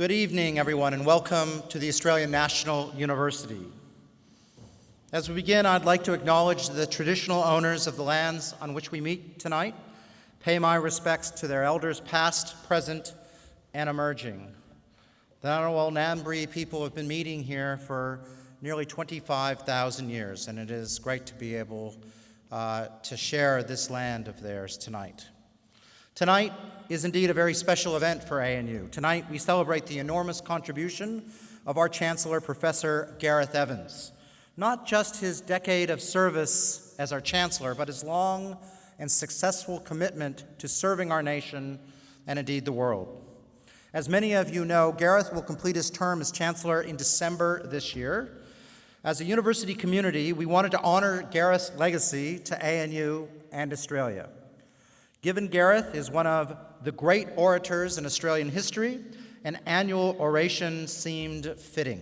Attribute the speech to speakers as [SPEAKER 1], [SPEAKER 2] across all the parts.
[SPEAKER 1] Good evening, everyone, and welcome to the Australian National University. As we begin, I'd like to acknowledge the traditional owners of the lands on which we meet tonight, pay my respects to their elders past, present, and emerging. The Ngunnawal Ngambri people have been meeting here for nearly 25,000 years, and it is great to be able uh, to share this land of theirs tonight. Tonight is indeed a very special event for ANU. Tonight we celebrate the enormous contribution of our Chancellor, Professor Gareth Evans. Not just his decade of service as our Chancellor, but his long and successful commitment to serving our nation and indeed the world. As many of you know, Gareth will complete his term as Chancellor in December this year. As a university community, we wanted to honor Gareth's legacy to ANU and Australia. Given Gareth is one of the great orators in Australian history, an annual oration seemed fitting.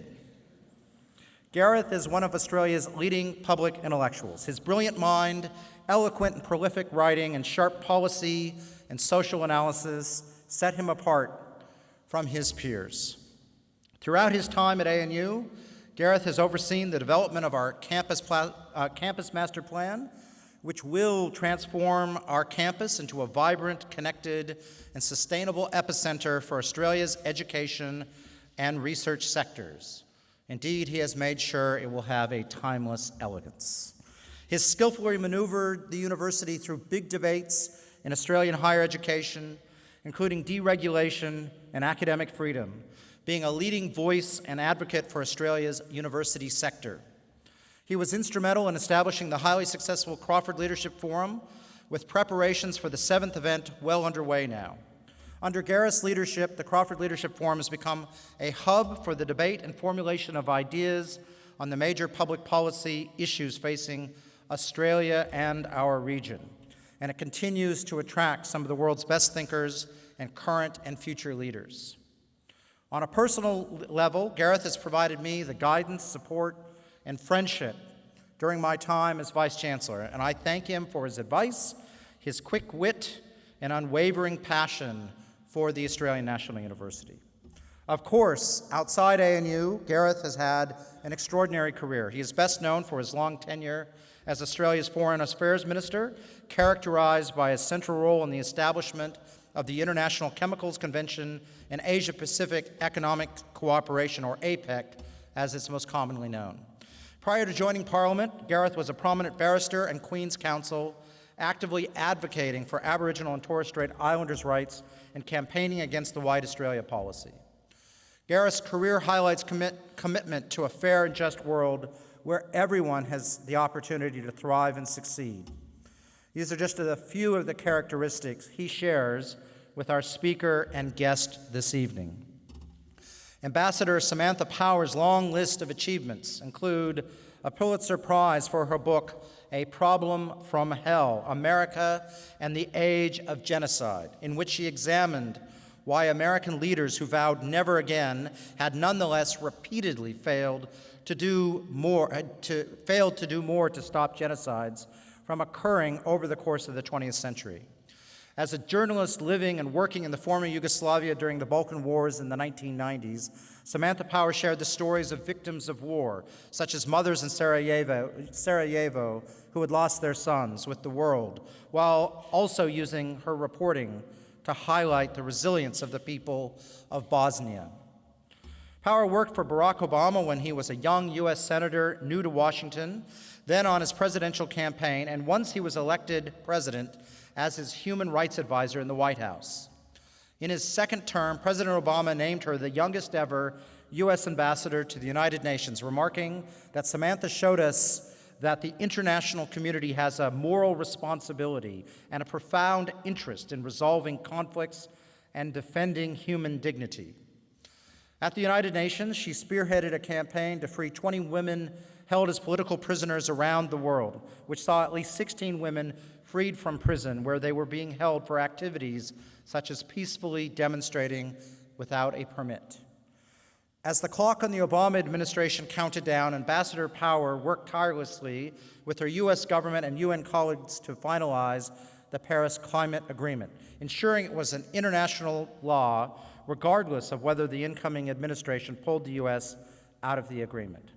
[SPEAKER 1] Gareth is one of Australia's leading public intellectuals. His brilliant mind, eloquent and prolific writing, and sharp policy and social analysis set him apart from his peers. Throughout his time at ANU, Gareth has overseen the development of our campus, uh, campus master plan, which will transform our campus into a vibrant, connected, and sustainable epicenter for Australia's education and research sectors. Indeed, he has made sure it will have a timeless elegance. His skillfully maneuvered the university through big debates in Australian higher education, including deregulation and academic freedom, being a leading voice and advocate for Australia's university sector. He was instrumental in establishing the highly successful Crawford Leadership Forum, with preparations for the seventh event well underway now. Under Gareth's leadership, the Crawford Leadership Forum has become a hub for the debate and formulation of ideas on the major public policy issues facing Australia and our region. And it continues to attract some of the world's best thinkers and current and future leaders. On a personal level, Gareth has provided me the guidance, support, and friendship during my time as Vice Chancellor, and I thank him for his advice, his quick wit, and unwavering passion for the Australian National University. Of course, outside ANU, Gareth has had an extraordinary career. He is best known for his long tenure as Australia's Foreign Affairs Minister, characterized by his central role in the establishment of the International Chemicals Convention and Asia Pacific Economic Cooperation, or APEC, as it's most commonly known. Prior to joining Parliament, Gareth was a prominent barrister and Queen's Counsel, actively advocating for Aboriginal and Torres Strait Islanders' rights and campaigning against the White Australia policy. Gareth's career highlights commit, commitment to a fair and just world where everyone has the opportunity to thrive and succeed. These are just a few of the characteristics he shares with our speaker and guest this evening. Ambassador Samantha Power's long list of achievements include a Pulitzer Prize for her book, A Problem from Hell America and the Age of Genocide, in which she examined why American leaders who vowed never again had nonetheless repeatedly failed to do more, uh, to, failed to do more to stop genocides from occurring over the course of the 20th century. As a journalist living and working in the former Yugoslavia during the Balkan Wars in the 1990s, Samantha Power shared the stories of victims of war, such as mothers in Sarajevo, Sarajevo who had lost their sons, with the world, while also using her reporting to highlight the resilience of the people of Bosnia. Power worked for Barack Obama when he was a young U.S. Senator new to Washington, then on his presidential campaign, and once he was elected president, as his human rights advisor in the White House. In his second term, President Obama named her the youngest ever U.S. ambassador to the United Nations, remarking that Samantha showed us that the international community has a moral responsibility and a profound interest in resolving conflicts and defending human dignity. At the United Nations, she spearheaded a campaign to free 20 women held as political prisoners around the world, which saw at least 16 women freed from prison where they were being held for activities such as peacefully demonstrating without a permit. As the clock on the Obama administration counted down, Ambassador Power worked tirelessly with her U.S. government and UN colleagues to finalize the Paris Climate Agreement, ensuring it was an international law regardless of whether the incoming administration pulled the U.S. out of the agreement.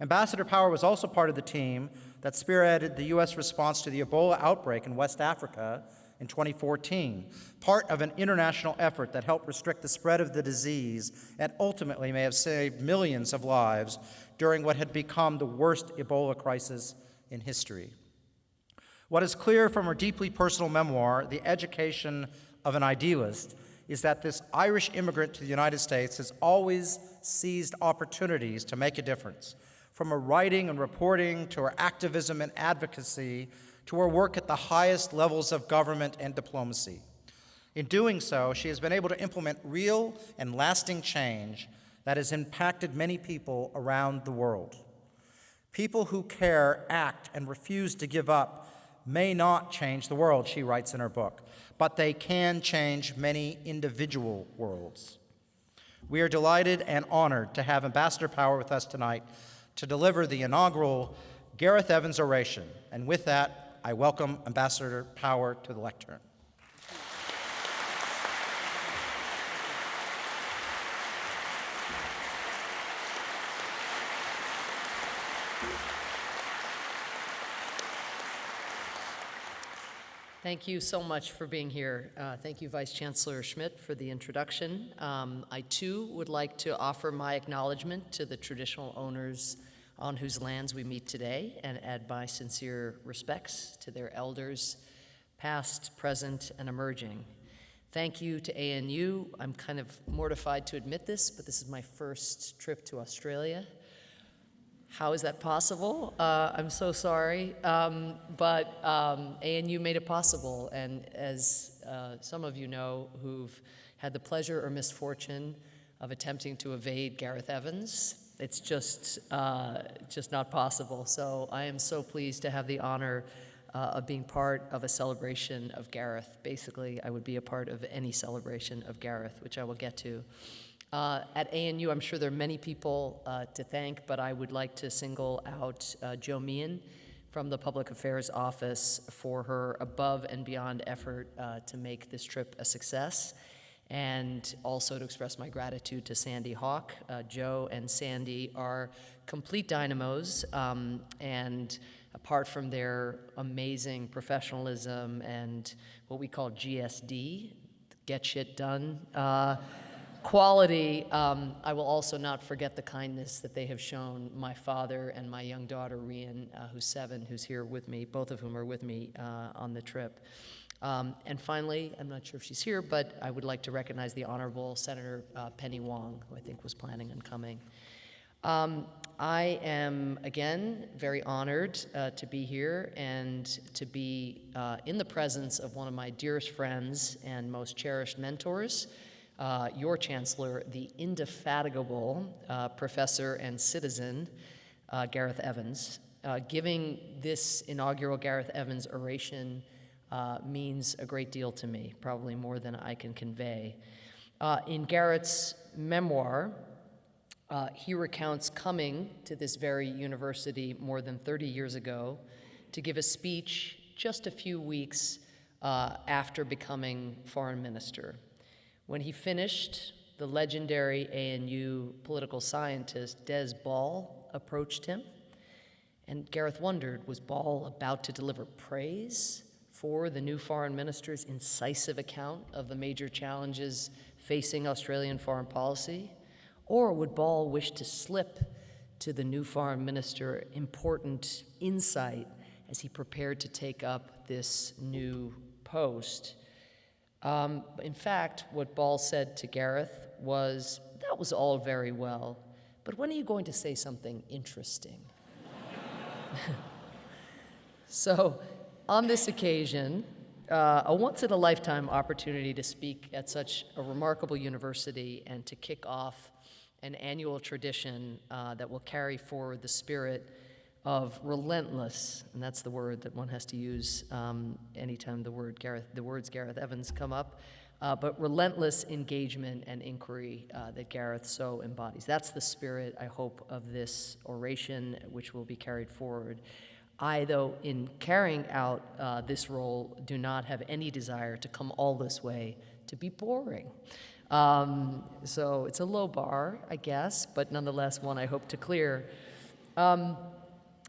[SPEAKER 1] Ambassador Power was also part of the team that spearheaded the U.S. response to the Ebola outbreak in West Africa in 2014, part of an international effort that helped restrict the spread of the disease and ultimately may have saved millions of lives during what had become the worst Ebola crisis in history. What is clear from her deeply personal memoir, The Education of an Idealist, is that this Irish immigrant to the United States has always seized opportunities to make a difference, from her writing and reporting to her activism and advocacy to her work at the highest levels of government and diplomacy. In doing so, she has been able to implement real and lasting change that has impacted many people around the world. People who care, act, and refuse to give up may not change the world, she writes in her book, but they can change many individual worlds. We are delighted and honored to have Ambassador Power with us tonight to deliver the inaugural Gareth Evans oration. And with that, I welcome Ambassador Power to the lectern.
[SPEAKER 2] Thank you so much for being here. Uh, thank you, Vice Chancellor Schmidt, for the introduction. Um, I too would like to offer my acknowledgement to the traditional owners on whose lands we meet today and add my sincere respects to their elders, past, present, and emerging. Thank you to ANU. I'm kind of mortified to admit this, but this is my first trip to Australia. How is that possible? Uh, I'm so sorry. Um, but um, ANU made it possible. And as uh, some of you know who've had the pleasure or misfortune of attempting to evade Gareth Evans, it's just, uh, just not possible. So I am so pleased to have the honor uh, of being part of a celebration of Gareth. Basically, I would be a part of any celebration of Gareth, which I will get to. Uh, at ANU, I'm sure there are many people uh, to thank, but I would like to single out uh, Jo Meehan from the Public Affairs Office for her above and beyond effort uh, to make this trip a success and also to express my gratitude to Sandy Hawk. Uh, Jo and Sandy are complete dynamos, um, and apart from their amazing professionalism and what we call GSD, get shit done, uh, quality, um, I will also not forget the kindness that they have shown my father and my young daughter, Rian, uh, who's seven, who's here with me, both of whom are with me uh, on the trip. Um, and finally, I'm not sure if she's here, but I would like to recognize the Honorable Senator uh, Penny Wong, who I think was planning on coming. Um, I am, again, very honored uh, to be here and to be uh, in the presence of one of my dearest friends and most cherished mentors, uh, your Chancellor, the indefatigable uh, professor and citizen, uh, Gareth Evans. giving this inaugural Gareth Evans oration uh, means a great deal to me, probably more than I can convey. Uh, in Gareth's memoir, uh, he recounts coming to this very university more than 30 years ago to give a speech just a few weeks uh, after becoming foreign minister. When he finished, the legendary ANU political scientist Des Ball approached him, and Gareth wondered was Ball about to deliver praise for the new foreign minister's incisive account of the major challenges facing Australian foreign policy? Or would Ball wish to slip to the new foreign minister important insight as he prepared to take up this new post? Um, in fact, what Ball said to Gareth was, That was all very well, but when are you going to say something interesting? so on this occasion, uh, a once in a lifetime opportunity to speak at such a remarkable university and to kick off an annual tradition uh, that will carry forward the spirit of relentless, and that's the word that one has to use um, anytime the word Gareth, the words Gareth Evans come up, uh, but relentless engagement and inquiry uh, that Gareth so embodies. That's the spirit, I hope, of this oration, which will be carried forward. I, though, in carrying out uh, this role, do not have any desire to come all this way to be boring. Um, so it's a low bar, I guess, but nonetheless one I hope to clear. Um,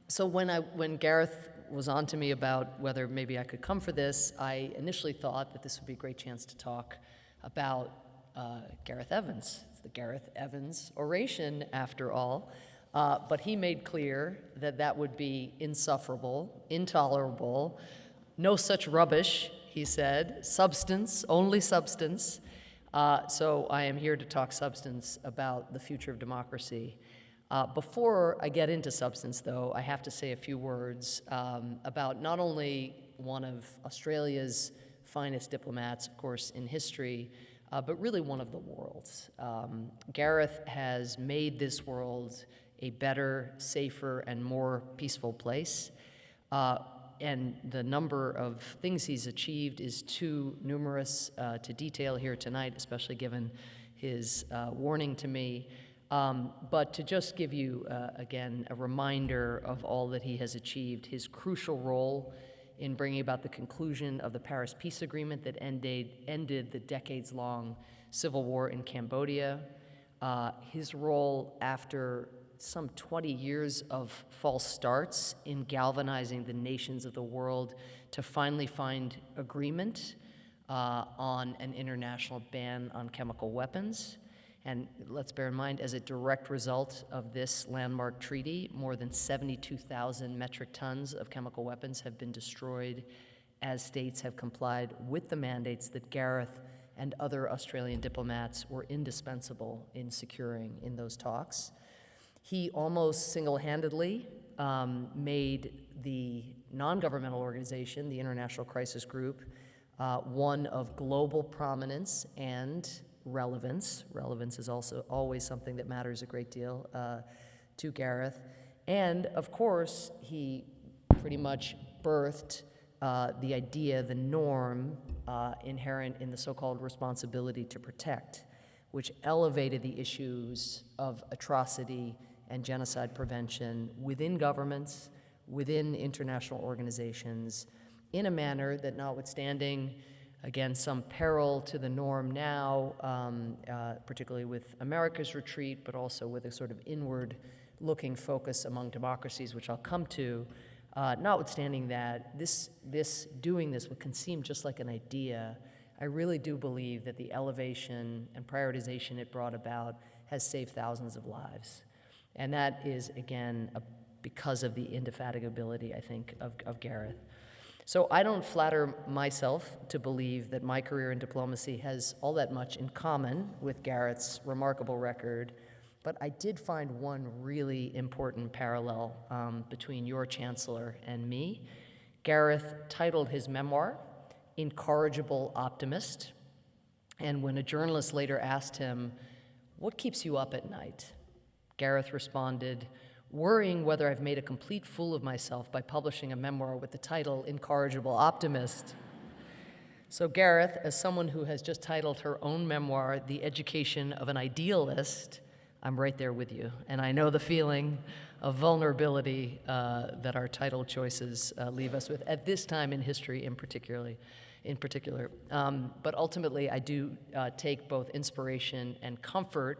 [SPEAKER 2] so when I when Gareth was on to me about whether maybe I could come for this, I initially thought that this would be a great chance to talk about uh, Gareth Evans. It's the Gareth Evans oration, after all. Uh, but he made clear that that would be insufferable, intolerable, no such rubbish, he said, substance, only substance. Uh, so I am here to talk substance about the future of democracy. Uh, before I get into substance, though, I have to say a few words um, about not only one of Australia's finest diplomats, of course, in history, uh, but really one of the world's. Um, Gareth has made this world a better, safer, and more peaceful place. Uh, and the number of things he's achieved is too numerous uh, to detail here tonight, especially given his uh, warning to me. Um, but to just give you, uh, again, a reminder of all that he has achieved, his crucial role in bringing about the conclusion of the Paris Peace Agreement that ended, ended the decades long civil war in Cambodia, uh, his role after some 20 years of false starts in galvanizing the nations of the world to finally find agreement uh, on an international ban on chemical weapons. And let's bear in mind, as a direct result of this landmark treaty, more than 72,000 metric tons of chemical weapons have been destroyed as states have complied with the mandates that Gareth and other Australian diplomats were indispensable in securing in those talks. He almost single-handedly um, made the non-governmental organization, the International Crisis Group, uh, one of global prominence and relevance. Relevance is also always something that matters a great deal uh, to Gareth. And of course, he pretty much birthed uh, the idea, the norm uh, inherent in the so-called responsibility to protect, which elevated the issues of atrocity and genocide prevention within governments, within international organizations, in a manner that notwithstanding again, some peril to the norm now, um, uh, particularly with America's retreat, but also with a sort of inward looking focus among democracies, which I'll come to. Uh, notwithstanding that, this, this, doing this can seem just like an idea. I really do believe that the elevation and prioritization it brought about has saved thousands of lives. And that is, again, a, because of the indefatigability, I think, of, of Gareth. So I don't flatter myself to believe that my career in diplomacy has all that much in common with Gareth's remarkable record, but I did find one really important parallel um, between your chancellor and me. Gareth titled his memoir, Incorrigible Optimist, and when a journalist later asked him, What keeps you up at night? Gareth responded, worrying whether I've made a complete fool of myself by publishing a memoir with the title Incorrigible Optimist. So, Gareth, as someone who has just titled her own memoir, The Education of an Idealist, I'm right there with you. And I know the feeling of vulnerability uh, that our title choices uh, leave us with at this time in history, in particularly. In particular, um, but ultimately, I do uh, take both inspiration and comfort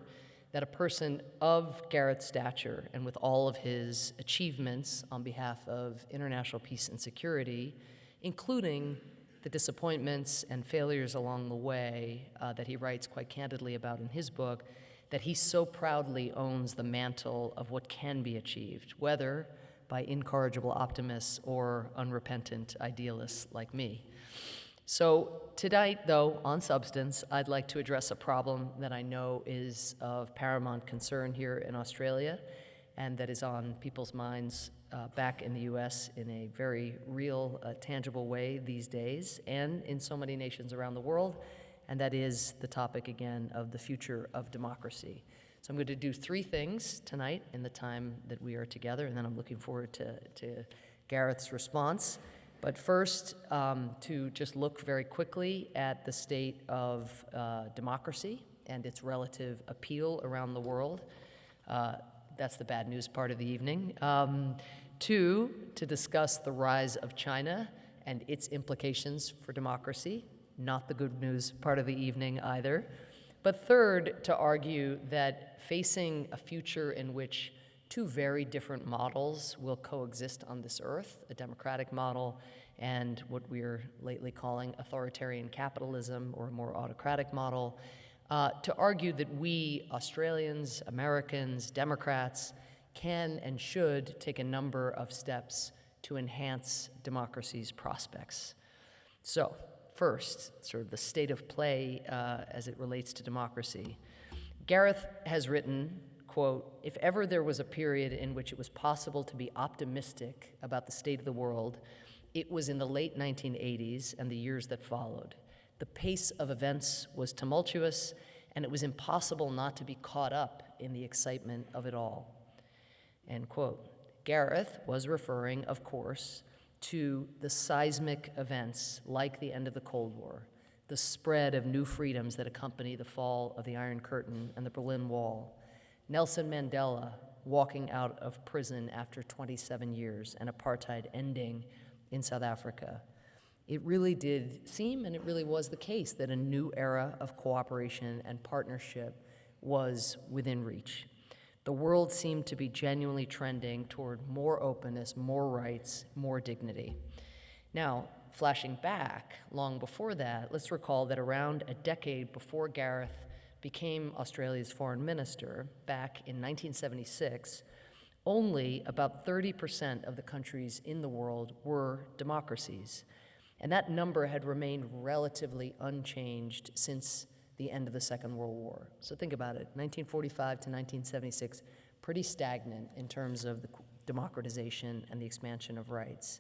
[SPEAKER 2] that a person of Gareth's stature and with all of his achievements on behalf of international peace and security, including the disappointments and failures along the way uh, that he writes quite candidly about in his book, that he so proudly owns the mantle of what can be achieved, whether by incorrigible optimists or unrepentant idealists like me. So tonight, though, on substance, I'd like to address a problem that I know is of paramount concern here in Australia and that is on people's minds uh, back in the US in a very real, uh, tangible way these days and in so many nations around the world, and that is the topic again of the future of democracy. So I'm going to do three things tonight in the time that we are together, and then I'm looking forward to, to Gareth's response. But first, um, to just look very quickly at the state of uh, democracy and its relative appeal around the world. Uh, that's the bad news part of the evening. Um, two, to discuss the rise of China and its implications for democracy. Not the good news part of the evening either. But third, to argue that facing a future in which two very different models will coexist on this earth a democratic model and what we're lately calling authoritarian capitalism or a more autocratic model. Uh, to argue that we, Australians, Americans, Democrats, can and should take a number of steps to enhance democracy's prospects. So, first, sort of the state of play uh, as it relates to democracy. Gareth has written, quote, if ever there was a period in which it was possible to be optimistic about the state of the world, it was in the late 1980s and the years that followed. The pace of events was tumultuous, and it was impossible not to be caught up in the excitement of it all. End quote. Gareth was referring, of course, to the seismic events like the end of the Cold War, the spread of new freedoms that accompany the fall of the Iron Curtain and the Berlin Wall, Nelson Mandela walking out of prison after 27 years and apartheid ending in South Africa. It really did seem, and it really was the case, that a new era of cooperation and partnership was within reach. The world seemed to be genuinely trending toward more openness, more rights, more dignity. Now, flashing back long before that, let's recall that around a decade before Gareth became Australia's foreign minister, back in 1976, only about 30% of the countries in the world were democracies. And that number had remained relatively unchanged since the end of the Second World War. So think about it 1945 to 1976, pretty stagnant in terms of the democratization and the expansion of rights.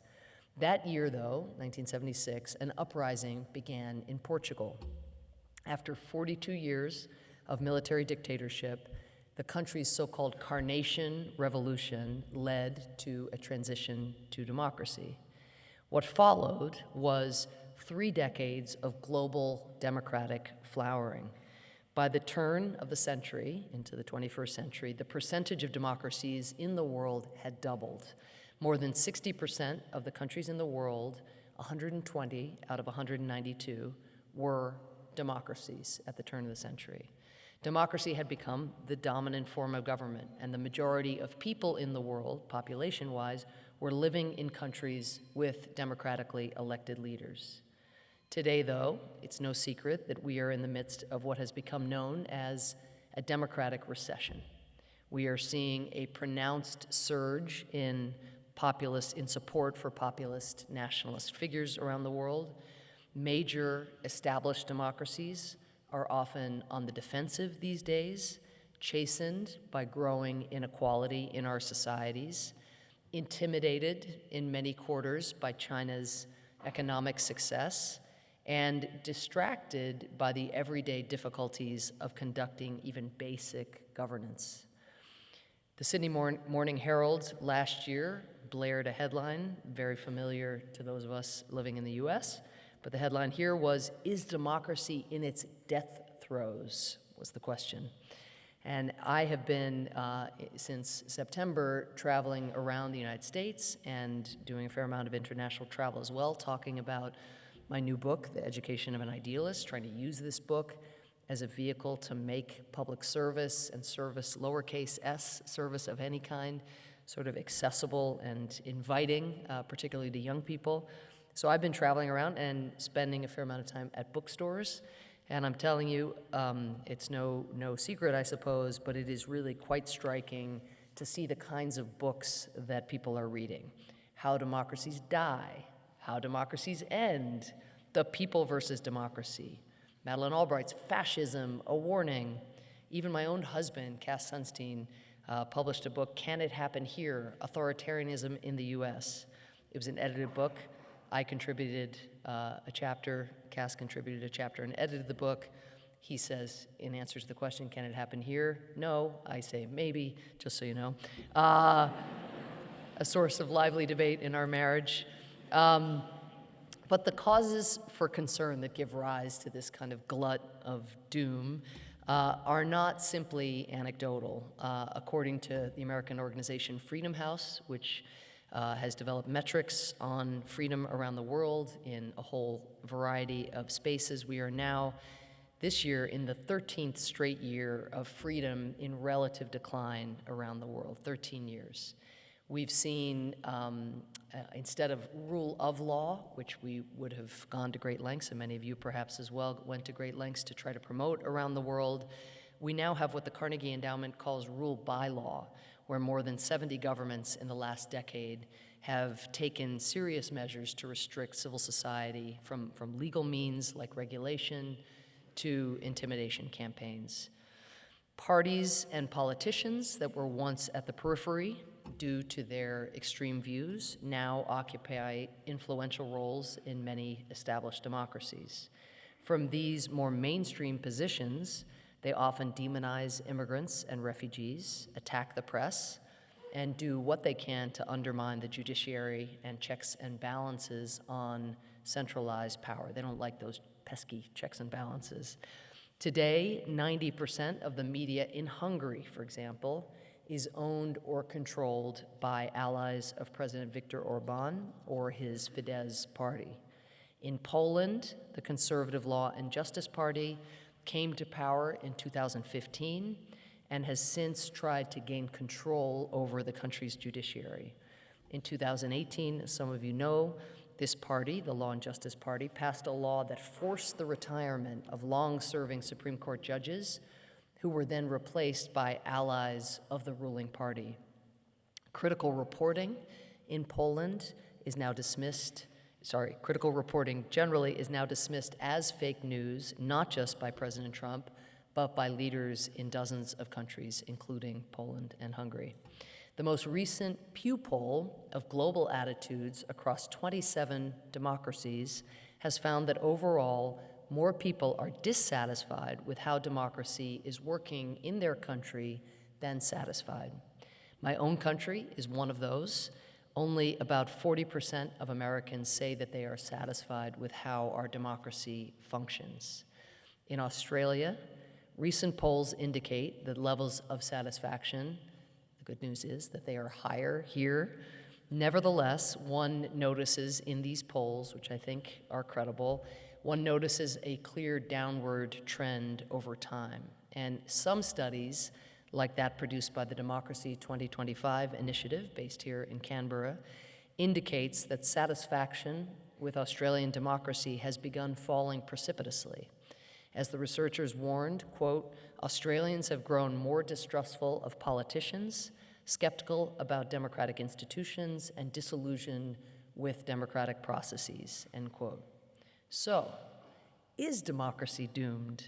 [SPEAKER 2] That year, though, 1976, an uprising began in Portugal. After 42 years of military dictatorship, the country's so called Carnation Revolution led to a transition to democracy. What followed was three decades of global democratic flowering. By the turn of the century, into the 21st century, the percentage of democracies in the world had doubled. More than 60% of the countries in the world, 120 out of 192, were democracies at the turn of the century. Democracy had become the dominant form of government, and the majority of people in the world, population wise, were living in countries with democratically elected leaders. Today, though, it's no secret that we are in the midst of what has become known as a democratic recession. We are seeing a pronounced surge in populist in support for populist nationalist figures around the world. Major established democracies are often on the defensive these days, chastened by growing inequality in our societies, intimidated in many quarters by China's economic success, and distracted by the everyday difficulties of conducting even basic governance. The Sydney Morning Herald last year blared a headline, very familiar to those of us living in the US, but the headline here was Is democracy in its death throes? was the question. And I have been, uh, since September, traveling around the United States and doing a fair amount of international travel as well, talking about my new book, The Education of an Idealist, trying to use this book as a vehicle to make public service and service, lowercase s, service of any kind, sort of accessible and inviting, uh, particularly to young people. So I've been traveling around and spending a fair amount of time at bookstores. And I'm telling you, um, it's no, no secret, I suppose, but it is really quite striking to see the kinds of books that people are reading. How democracies die, how democracies end, the people versus democracy, Madeleine Albright's Fascism, A Warning. Even my own husband, Cass Sunstein, uh, published a book, Can It Happen Here? Authoritarianism in the US. It was an edited book. I contributed uh, a chapter, Cass contributed a chapter and edited the book. He says, in answer to the question, can it happen here? No. I say, maybe, just so you know. Uh, a source of lively debate in our marriage. Um, but the causes for concern that give rise to this kind of glut of doom uh, are not simply anecdotal. Uh, according to the American organization Freedom House, which uh, has developed metrics on freedom around the world in a whole variety of spaces. We are now this year in the 13th straight year of freedom in relative decline around the world, 13 years. We've seen, um, uh, instead of rule of law, which we would have gone to great lengths, and many of you perhaps as well went to great lengths to try to promote around the world, we now have what the Carnegie Endowment calls rule by law, where more than 70 governments in the last decade have taken serious measures to restrict civil society from, from legal means like regulation to intimidation campaigns. Parties and politicians that were once at the periphery due to their extreme views now occupy influential roles in many established democracies. From these more mainstream positions, they often demonize immigrants and refugees, attack the press, and do what they can to undermine the judiciary and checks and balances on centralized power. They don't like those pesky checks and balances. Today, 90% of the media in Hungary, for example, is owned or controlled by allies of President Viktor Orban or his Fidesz party. In Poland, the Conservative Law and Justice Party came to power in 2015 and has since tried to gain control over the country's judiciary. In 2018, as some of you know, this party, the Law and Justice Party, passed a law that forced the retirement of long serving Supreme Court judges who were then replaced by allies of the ruling party. Critical reporting in Poland is now dismissed. Sorry, critical reporting generally is now dismissed as fake news, not just by President Trump, but by leaders in dozens of countries, including Poland and Hungary. The most recent Pew poll of global attitudes across 27 democracies has found that overall, more people are dissatisfied with how democracy is working in their country than satisfied. My own country is one of those. Only about 40% of Americans say that they are satisfied with how our democracy functions. In Australia, recent polls indicate that levels of satisfaction, the good news is that they are higher here. Nevertheless, one notices in these polls, which I think are credible, one notices a clear downward trend over time. And some studies, like that produced by the Democracy 2025 initiative based here in Canberra, indicates that satisfaction with Australian democracy has begun falling precipitously. As the researchers warned, quote, Australians have grown more distrustful of politicians, skeptical about democratic institutions, and disillusioned with democratic processes, end quote. So, is democracy doomed?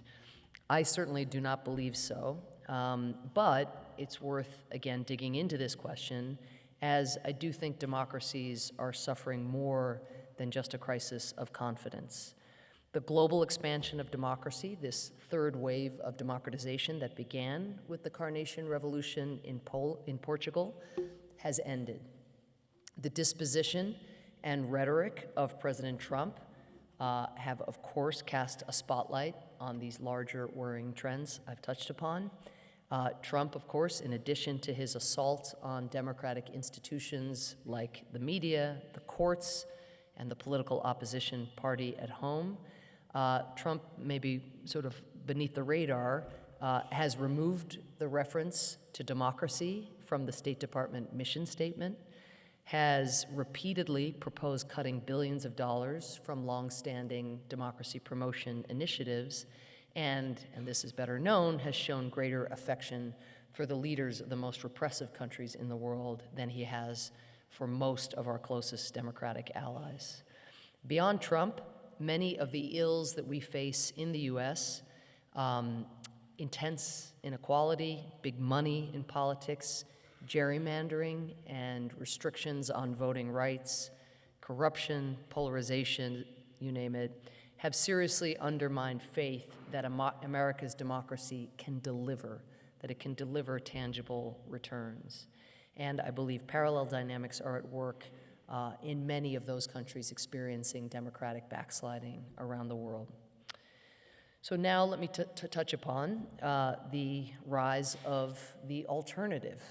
[SPEAKER 2] I certainly do not believe so, um, but it's worth, again, digging into this question, as I do think democracies are suffering more than just a crisis of confidence. The global expansion of democracy, this third wave of democratization that began with the Carnation Revolution in, Pol- in Portugal, has ended. The disposition and rhetoric of President Trump uh, have, of course, cast a spotlight on these larger worrying trends I've touched upon. Uh, Trump, of course, in addition to his assault on democratic institutions like the media, the courts, and the political opposition party at home, uh, Trump, maybe sort of beneath the radar, uh, has removed the reference to democracy from the State Department mission statement has repeatedly proposed cutting billions of dollars from longstanding democracy promotion initiatives, and, and this is better known, has shown greater affection for the leaders of the most repressive countries in the world than he has for most of our closest democratic allies. Beyond Trump, many of the ills that we face in the US, um, intense inequality, big money in politics, gerrymandering and restrictions on voting rights, corruption, polarization, you name it, have seriously undermined faith that America's democracy can deliver, that it can deliver tangible returns. And I believe parallel dynamics are at work uh, in many of those countries experiencing democratic backsliding around the world. So now let me touch upon uh, the rise of the alternative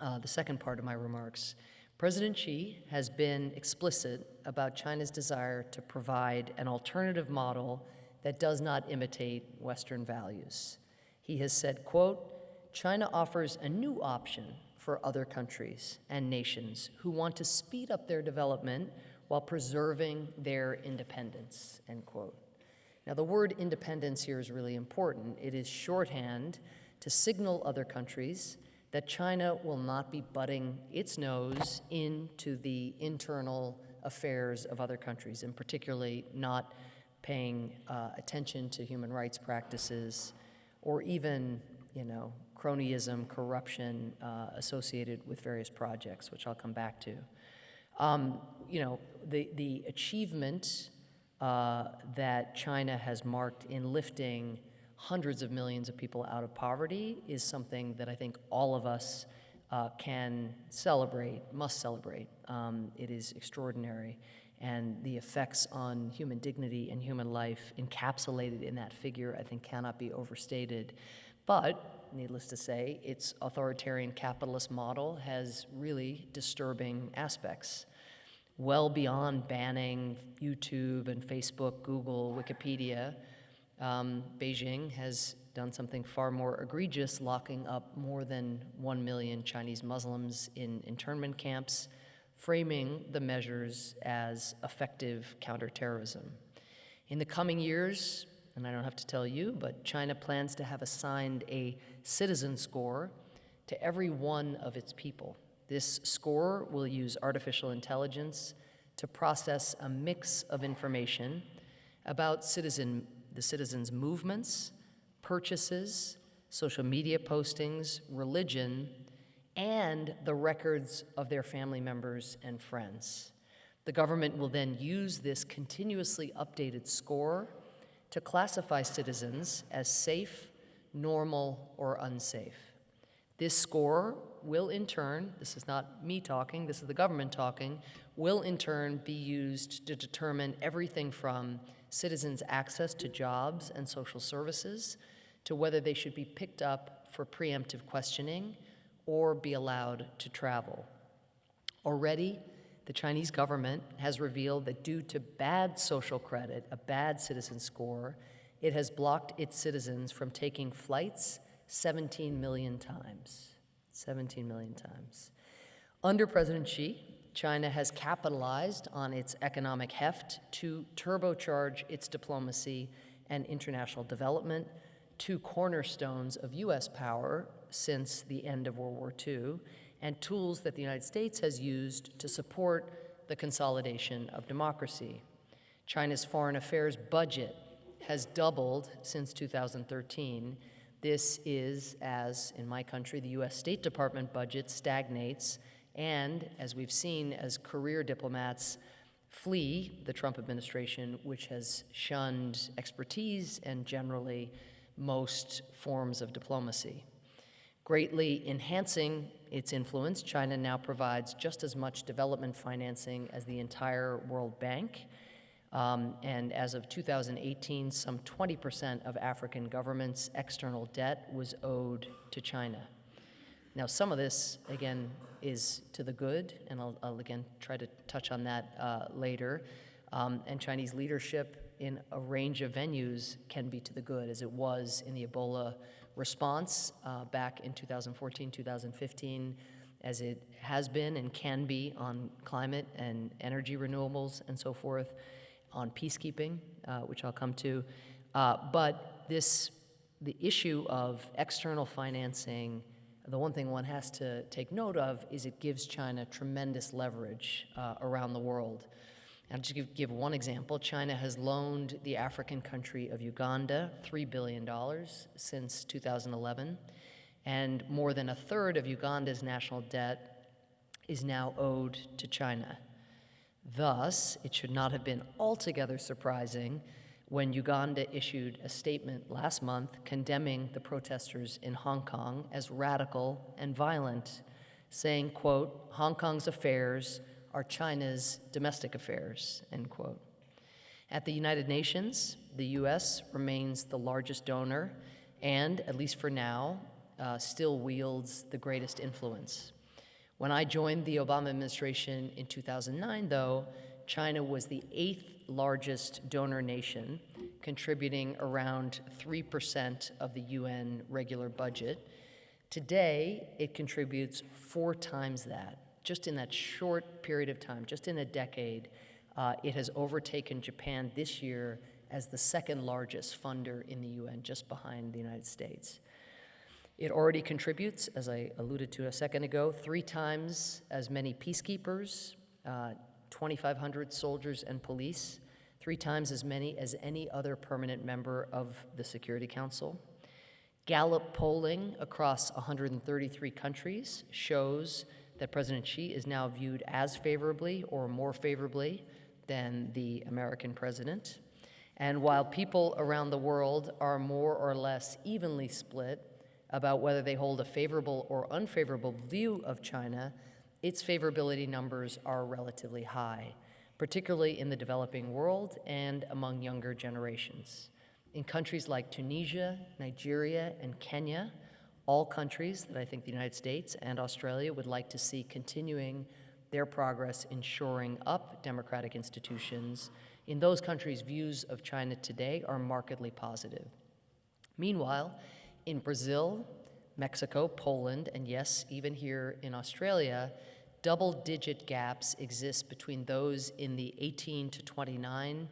[SPEAKER 2] uh, the second part of my remarks. President Xi has been explicit about China's desire to provide an alternative model that does not imitate Western values. He has said, quote, China offers a new option for other countries and nations who want to speed up their development while preserving their independence, end quote. Now, the word independence here is really important. It is shorthand to signal other countries that China will not be butting its nose into the internal affairs of other countries, and particularly not paying uh, attention to human rights practices or even, you know, cronyism, corruption uh, associated with various projects, which I'll come back to. Um, you know, the, the achievement uh, that China has marked in lifting hundreds of millions of people out of poverty is something that I think all of us uh, can celebrate, must celebrate. Um, it is extraordinary. And the effects on human dignity and human life encapsulated in that figure, I think, cannot be overstated. But, needless to say, its authoritarian capitalist model has really disturbing aspects well beyond banning YouTube and Facebook, Google, Wikipedia. Um, Beijing has done something far more egregious, locking up more than 1 million Chinese Muslims in internment camps, framing the measures as effective counterterrorism. In the coming years, and I don't have to tell you, but China plans to have assigned a citizen score to every one of its people. This score will use artificial intelligence to process a mix of information about citizen, the citizens' movements, purchases, social media postings, religion, and the records of their family members and friends. The government will then use this continuously updated score to classify citizens as safe, normal, or unsafe. This score will in turn, this is not me talking, this is the government talking, will in turn be used to determine everything from citizens' access to jobs and social services to whether they should be picked up for preemptive questioning or be allowed to travel. Already, the Chinese government has revealed that due to bad social credit, a bad citizen score, it has blocked its citizens from taking flights 17 million times. 17 million times. Under President Xi, China has capitalized on its economic heft to turbocharge its diplomacy and international development, two cornerstones of U.S. power since the end of World War II, and tools that the United States has used to support the consolidation of democracy. China's foreign affairs budget has doubled since 2013 this is as, in my country, the US State Department budget stagnates, and as we've seen, as career diplomats flee the Trump administration, which has shunned expertise and generally most forms of diplomacy. Greatly enhancing its influence, China now provides just as much development financing as the entire World Bank um, and as of 2018, some 20% of African governments' external debt was owed to China. Now, some of this, again, is to the good, and I'll, I'll again try to touch on that uh, later. Um, and Chinese leadership in a range of venues can be to the good, as it was in the Ebola response uh, back in 2014, 2015, as it has been and can be on climate and energy renewables and so forth on peacekeeping, uh, which I'll come to. Uh, but this, the issue of external financing, the one thing one has to take note of is it gives China tremendous leverage uh, around the world. I'll just give, give, one example. China has loaned the African country of Uganda $3 billion since 2011, and more than a third of Uganda's national debt is now owed to China. Thus, it should not have been altogether surprising when Uganda issued a statement last month condemning the protesters in Hong Kong as radical and violent, saying, quote, Hong Kong's affairs are China's domestic affairs, end quote. At the United Nations, the U.S. remains the largest donor and, at least for now, uh, still wields the greatest influence. When I joined the Obama administration in 2009, though, China was the eighth largest donor nation, contributing around 3% of the UN regular budget. Today, it contributes four times that. Just in that short period of time, just in a decade, uh, it has overtaken Japan this year as the second largest funder in the UN, just behind the United States. It already contributes, as I alluded to a second ago, three times as many peacekeepers, uh, 2,500 soldiers and police, three times as many as any other permanent member of the Security Council. Gallup polling across 133 countries shows that President Xi is now viewed as favorably or more favorably than the American president. And while people around the world are more or less evenly split about whether they hold a favorable or unfavorable view of China, its favorability numbers are relatively high, particularly in the developing world and among younger generations. In countries like Tunisia, Nigeria, and Kenya, all countries that I think the United States and Australia would like to see continuing their progress in shoring up democratic institutions, in those countries, views of China today are markedly positive. Meanwhile, in Brazil, Mexico, Poland, and yes, even here in Australia, double digit gaps exist between those in the 18 to 29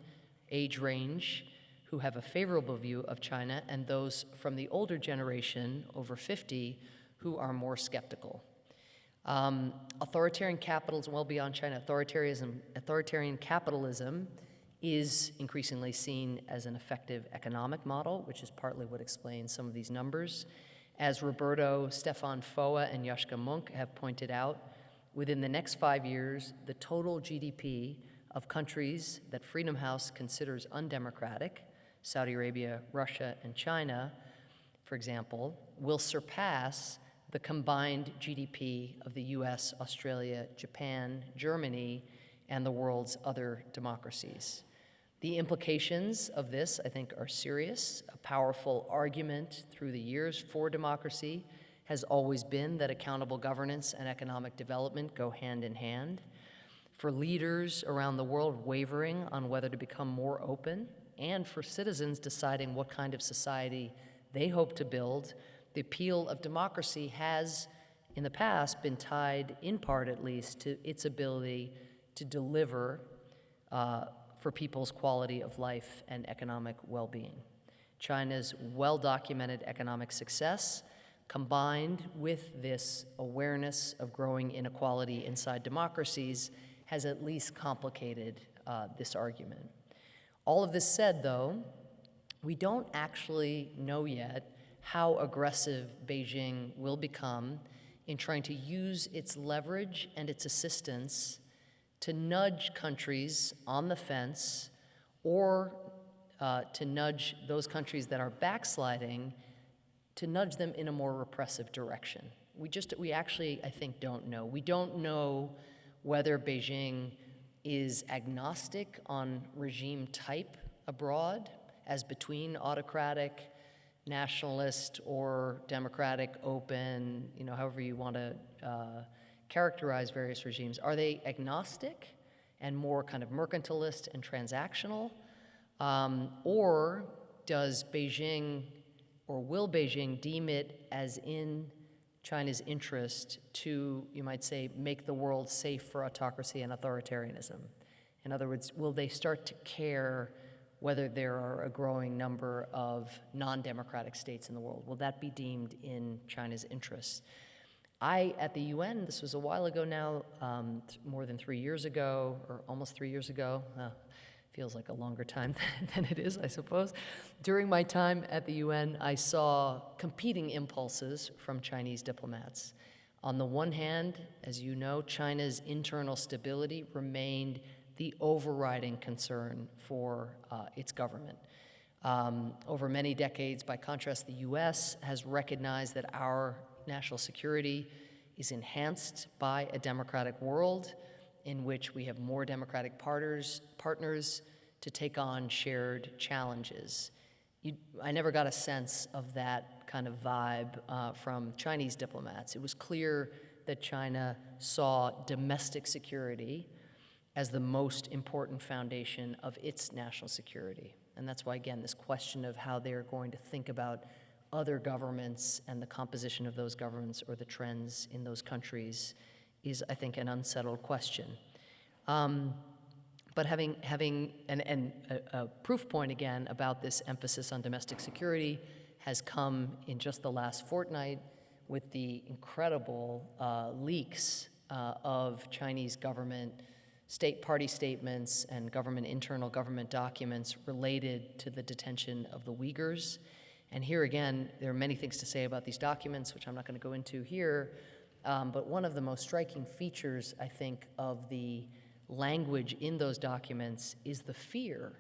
[SPEAKER 2] age range who have a favorable view of China and those from the older generation, over 50, who are more skeptical. Um, authoritarian capitals, well beyond China, authoritarianism, authoritarian capitalism is increasingly seen as an effective economic model, which is partly what explains some of these numbers. As Roberto, Stefan Foa, and Yascha Mounk have pointed out, within the next five years, the total GDP of countries that Freedom House considers undemocratic, Saudi Arabia, Russia, and China, for example, will surpass the combined GDP of the US, Australia, Japan, Germany, and the world's other democracies. The implications of this, I think, are serious. A powerful argument through the years for democracy has always been that accountable governance and economic development go hand in hand. For leaders around the world wavering on whether to become more open, and for citizens deciding what kind of society they hope to build, the appeal of democracy has, in the past, been tied, in part at least, to its ability to deliver uh, for people's quality of life and economic well being. China's well documented economic success, combined with this awareness of growing inequality inside democracies, has at least complicated uh, this argument. All of this said, though, we don't actually know yet how aggressive Beijing will become in trying to use its leverage and its assistance to nudge countries on the fence or uh, to nudge those countries that are backsliding to nudge them in a more repressive direction. We just, we actually, I think, don't know. We don't know whether Beijing is agnostic on regime type abroad, as between autocratic, nationalist, or democratic, open, you know, however you want to uh, characterize various regimes? Are they agnostic and more kind of mercantilist and transactional? Um, or does Beijing or will Beijing deem it as in China's interest to, you might say, make the world safe for autocracy and authoritarianism? In other words, will they start to care whether there are a growing number of non democratic states in the world? Will that be deemed in China's interests? I, at the UN, this was a while ago now, um, more than three years ago, or almost three years ago, uh, feels like a longer time than it is, I suppose. During my time at the UN, I saw competing impulses from Chinese diplomats. On the one hand, as you know, China's internal stability remained the overriding concern for uh, its government. Um, over many decades, by contrast, the US has recognized that our national security is enhanced by a democratic world in which we have more democratic partners, partners to take on shared challenges. You, I never got a sense of that kind of vibe uh, from Chinese diplomats. It was clear that China saw domestic security as the most important foundation of its national security. And that's why, again, this question of how they're going to think about other governments and the composition of those governments or the trends in those countries is, I think, an unsettled question. Um, but having, having and, and a, a proof point again about this emphasis on domestic security has come in just the last fortnight with the incredible uh, leaks uh, of Chinese government state party statements and government internal government documents related to the detention of the Uyghurs. And here again, there are many things to say about these documents, which I'm not going to go into here. Um, but one of the most striking features, I think, of the language in those documents is the fear,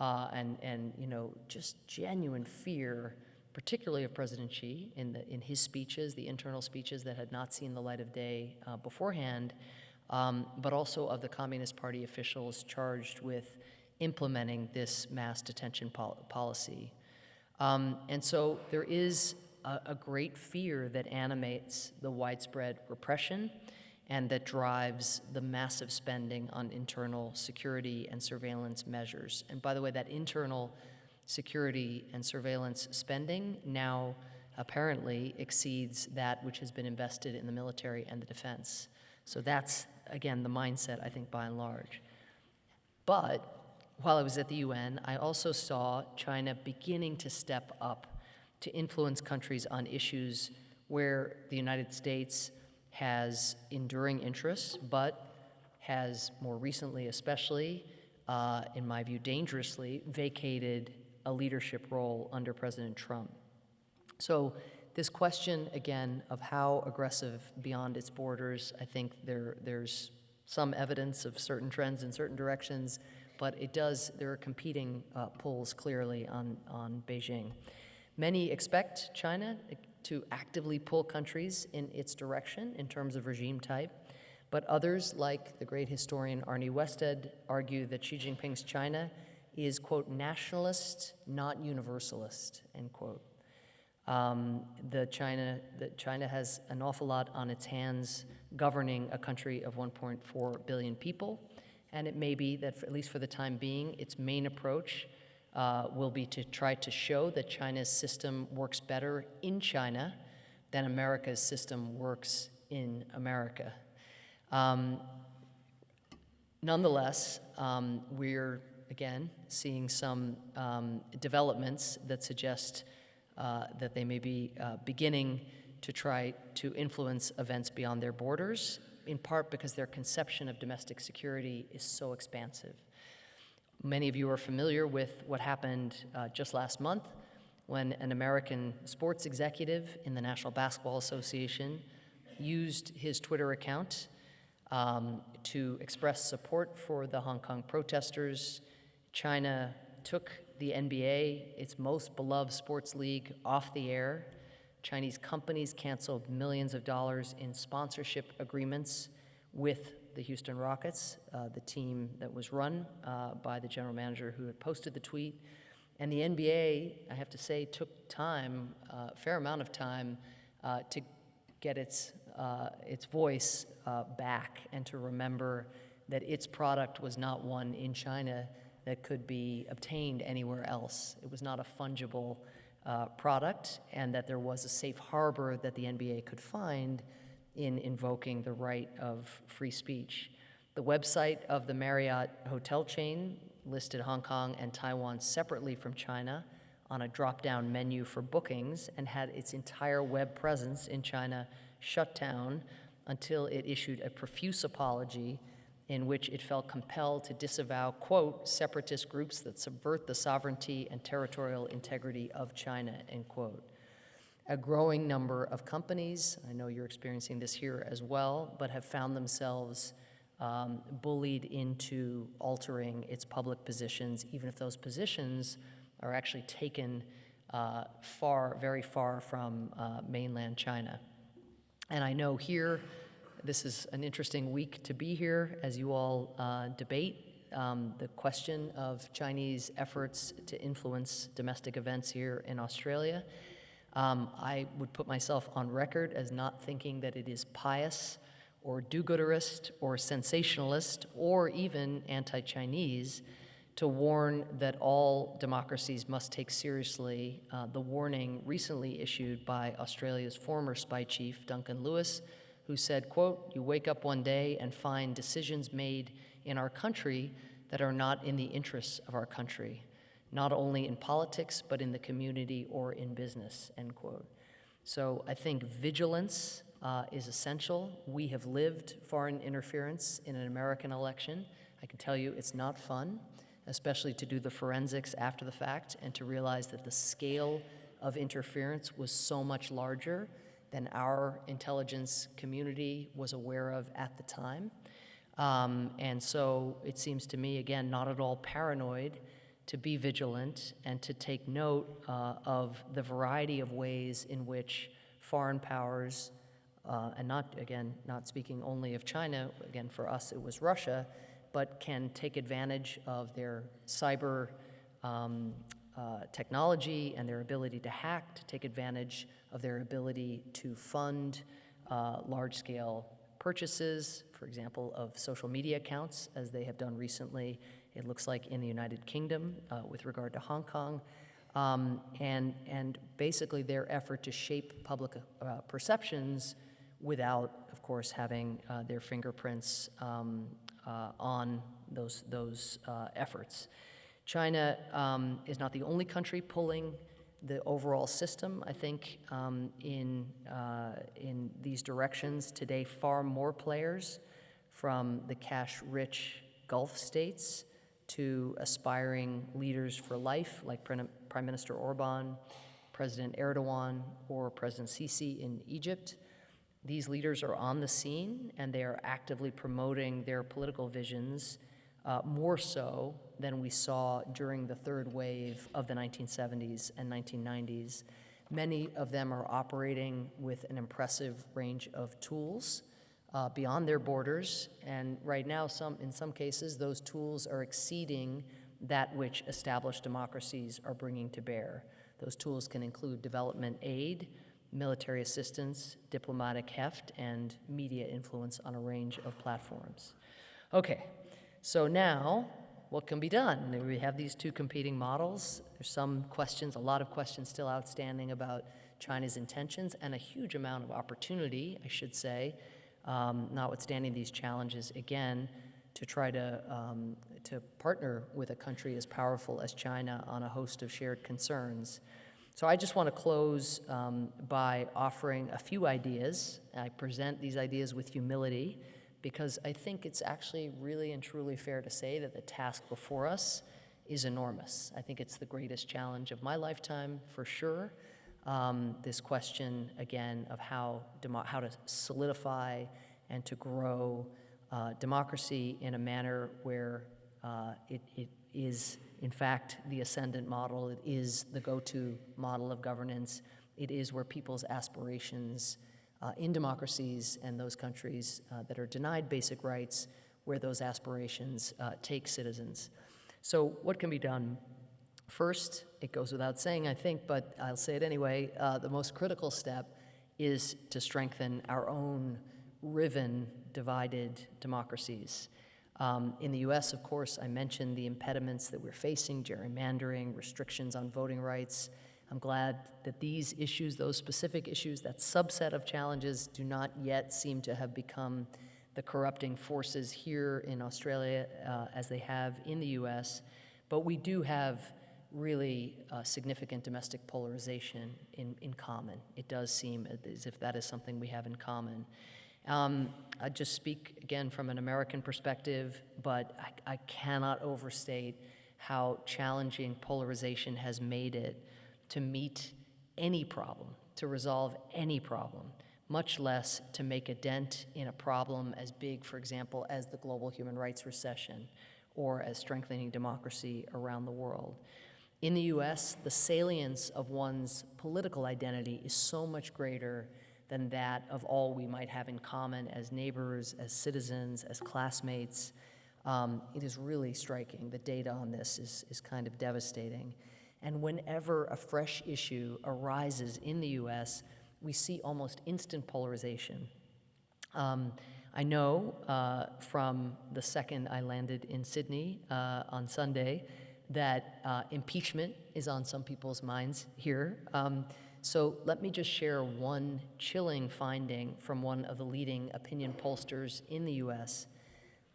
[SPEAKER 2] uh, and and you know just genuine fear, particularly of President Xi in the in his speeches, the internal speeches that had not seen the light of day uh, beforehand, um, but also of the Communist Party officials charged with implementing this mass detention pol- policy. Um, and so there is a, a great fear that animates the widespread repression and that drives the massive spending on internal security and surveillance measures. And by the way, that internal security and surveillance spending now apparently exceeds that which has been invested in the military and the defense. So that's, again, the mindset, I think, by and large. But while I was at the UN, I also saw China beginning to step up to influence countries on issues where the United States has enduring interests, but has more recently, especially, uh, in my view, dangerously vacated a leadership role under President Trump. So, this question again of how aggressive beyond its borders, I think there, there's some evidence of certain trends in certain directions, but it does, there are competing uh, pulls clearly on, on Beijing. Many expect China to actively pull countries in its direction in terms of regime type, but others, like the great historian Arne Westad, argue that Xi Jinping's China is, quote, nationalist, not universalist, end quote. Um, the China, that China has an awful lot on its hands governing a country of 1.4 billion people, and it may be that, for, at least for the time being, its main approach uh, will be to try to show that China's system works better in China than America's system works in America. Um, nonetheless, um, we're again seeing some um, developments that suggest uh, that they may be uh, beginning to try to influence events beyond their borders, in part because their conception of domestic security is so expansive. Many of you are familiar with what happened uh, just last month when an American sports executive in the National Basketball Association used his Twitter account um, to express support for the Hong Kong protesters. China took the NBA, its most beloved sports league, off the air. Chinese companies canceled millions of dollars in sponsorship agreements with the Houston Rockets, uh, the team that was run uh, by the general manager who had posted the tweet. And the NBA, I have to say, took time, a uh, fair amount of time, uh, to get its, uh, its voice uh, back and to remember that its product was not one in China that could be obtained anywhere else. It was not a fungible product, and that there was a safe harbor that the NBA could find in invoking the right of free speech. The website of the Marriott hotel chain listed Hong Kong and Taiwan separately from China on a drop down menu for bookings and had its entire web presence in China shut down until it issued a profuse apology in which it felt compelled to disavow, quote, separatist groups that subvert the sovereignty and territorial integrity of China, end quote a growing number of companies, I know you're experiencing this here as well, but have found themselves um, bullied into altering its public positions, even if those positions are actually taken uh, far, very far from uh, mainland China. And I know here, this is an interesting week to be here as you all uh, debate um, the question of Chinese efforts to influence domestic events here in Australia. Um, I would put myself on record as not thinking that it is pious or do gooderist or sensationalist or even anti Chinese to warn that all democracies must take seriously uh, the warning recently issued by Australia's former spy chief, Duncan Lewis, who said, quote, you wake up one day and find decisions made in our country that are not in the interests of our country, not only in politics, but in the community or in business, end quote. So I think vigilance uh, is essential. We have lived foreign interference in an American election. I can tell you it's not fun, especially to do the forensics after the fact and to realize that the scale of interference was so much larger than our intelligence community was aware of at the time. Um, and so it seems to me, again, not at all paranoid to be vigilant and to take note uh, of the variety of ways in which foreign powers, uh, and not, again, not speaking only of China, again, for us it was Russia, but can take advantage of their cyber um, uh, technology and their ability to hack, to take advantage of their ability to fund uh, large scale purchases, for example, of social media accounts, as they have done recently, it looks like in the United Kingdom uh, with regard to Hong Kong. Um, and, and basically their effort to shape public uh, perceptions without, of course, having uh, their fingerprints um, uh, on those, those uh, efforts. China um, is not the only country pulling the overall system, I think, um, in, uh, in these directions. Today, far more players from the cash-rich Gulf states to aspiring leaders for life, like Prime Minister Orban, President Erdogan, or President Sisi in Egypt. These leaders are on the scene, and they are actively promoting their political visions uh, more so than we saw during the third wave of the 1970s and 1990s. Many of them are operating with an impressive range of tools uh, beyond their borders, and right now, some, in some cases, those tools are exceeding that which established democracies are bringing to bear. Those tools can include development aid, military assistance, diplomatic heft, and media influence on a range of platforms. Okay, so now, what can be done? We have these two competing models. There's some questions, a lot of questions still outstanding about China's intentions, and a huge amount of opportunity, I should say, um, notwithstanding these challenges, again, to try to, um, to partner with a country as powerful as China on a host of shared concerns. So I just want to close um, by offering a few ideas. I present these ideas with humility because I think it's actually really and truly fair to say that the task before us is enormous. I think it's the greatest challenge of my lifetime, for sure. Um, this question, again, of how, how to solidify and to grow uh, democracy in a manner where uh, it, it is, in fact, the ascendant model, it is the go-to model of governance, it is where people's aspirations uh, in democracies and those countries uh, that are denied basic rights where those aspirations uh, take citizens. So what can be done? First, it goes without saying, I think, but I'll say it anyway, uh, the most critical step is to strengthen our own riven, divided democracies. Um, in the US, of course, I mentioned the impediments that we're facing, gerrymandering, restrictions on voting rights, I'm glad that these issues, those specific issues, that subset of challenges do not yet seem to have become the corrupting forces here in Australia uh, as they have in the US. But we do have really uh, significant domestic polarization in, in common. It does seem as if that is something we have in common. Um, I just speak again from an American perspective, but I, I cannot overstate how challenging polarization has made it to meet any problem, to resolve any problem, much less to make a dent in a problem as big, for example, as the global human rights recession or as strengthening democracy around the world. In the US, the salience of one's political identity is so much greater than that of all we might have in common as neighbors, as citizens, as classmates. Um, it is really striking. The data on this is, is kind of devastating. And whenever a fresh issue arises in the US, we see almost instant polarization. Um, I know uh, from the second I landed in Sydney uh, on Sunday that uh, impeachment is on some people's minds here. Um, so let me just share one chilling finding from one of the leading opinion pollsters in the US.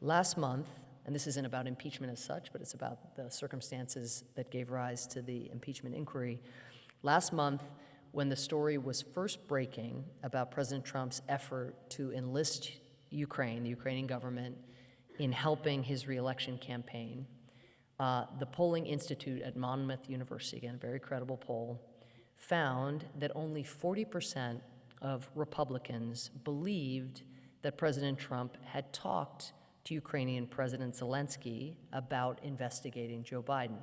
[SPEAKER 2] Last month, and this isn't about impeachment as such, but it's about the circumstances that gave rise to the impeachment inquiry. Last month, when the story was first breaking about President Trump's effort to enlist Ukraine, the Ukrainian government, in helping his reelection campaign, uh, the Polling Institute at Monmouth University, again, a very credible poll, found that only 40% of Republicans believed that President Trump had talked to Ukrainian President Zelensky about investigating Joe Biden.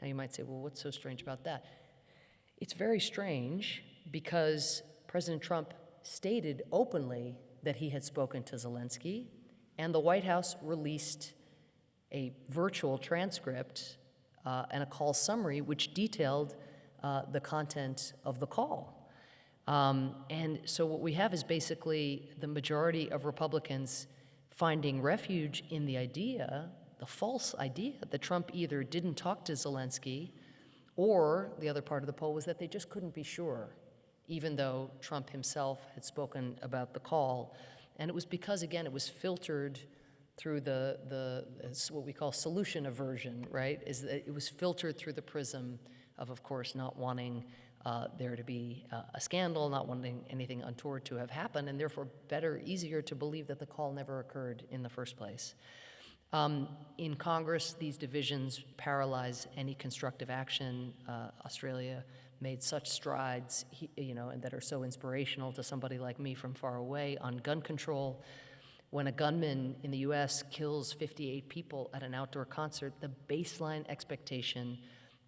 [SPEAKER 2] Now you might say, well, what's so strange about that? It's very strange because President Trump stated openly that he had spoken to Zelensky, and the White House released a virtual transcript uh, and a call summary which detailed uh, the content of the call. Um, and so what we have is basically the majority of Republicans finding refuge in the idea, the false idea, that Trump either didn't talk to Zelensky or the other part of the poll was that they just couldn't be sure, even though Trump himself had spoken about the call. And it was because, again, it was filtered through the, the what we call solution aversion, right? Is that it was filtered through the prism of, of course, not wanting uh, there to be uh, a scandal, not wanting anything untoward to have happened, and therefore better, easier to believe that the call never occurred in the first place. Um, in Congress, these divisions paralyze any constructive action. Uh, Australia made such strides, you know, and that are so inspirational to somebody like me from far away on gun control. When a gunman in the U.S. kills 58 people at an outdoor concert, the baseline expectation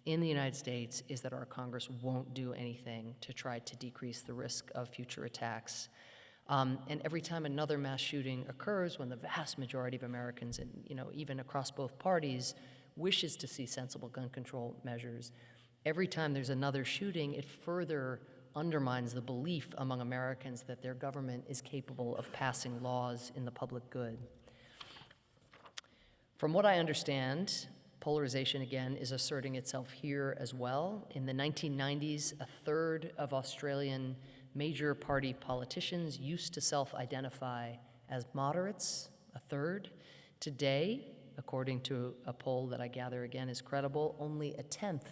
[SPEAKER 2] in the United States is that our Congress won't do anything to try to decrease the risk of future attacks. Um, and every time another mass shooting occurs, when the vast majority of Americans, and you know, even across both parties, wishes to see sensible gun control measures, every time there's another shooting, it further undermines the belief among Americans that their government is capable of passing laws in the public good. From what I understand, polarization again is asserting itself here as well. In the 1990s, a third of Australian major party politicians used to self identify as moderates, a third. Today, according to a poll that I gather again is credible, only a tenth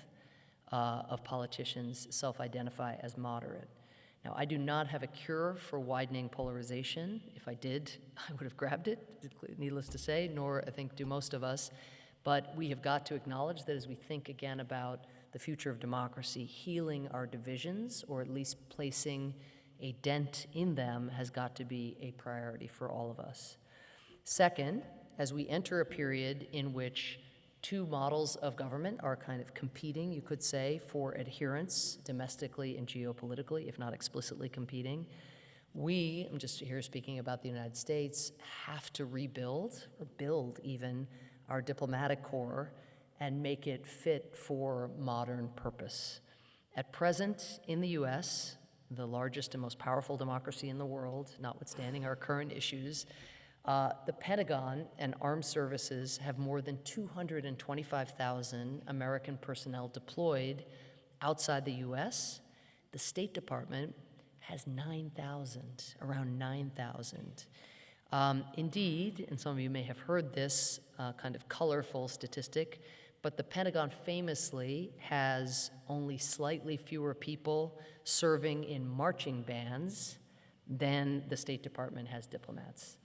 [SPEAKER 2] uh, of politicians self identify as moderate. Now, I do not have a cure for widening polarization. If I did, I would have grabbed it, needless to say, nor I think do most of us. But we have got to acknowledge that as we think again about the future of democracy, healing our divisions, or at least placing a dent in them, has got to be a priority for all of us. Second, as we enter a period in which two models of government are kind of competing, you could say, for adherence domestically and geopolitically, if not explicitly competing. We, I'm just here speaking about the United States, have to rebuild, or build even, our diplomatic corps and make it fit for modern purpose. At present, in the US, the largest and most powerful democracy in the world, notwithstanding our current issues, uh, the Pentagon and armed services have more than 225,000 American personnel deployed outside the US. The State Department has 9,000, around 9,000. Um, indeed, and some of you may have heard this uh, kind of colorful statistic, but the Pentagon famously has only slightly fewer people serving in marching bands than the State Department has diplomats.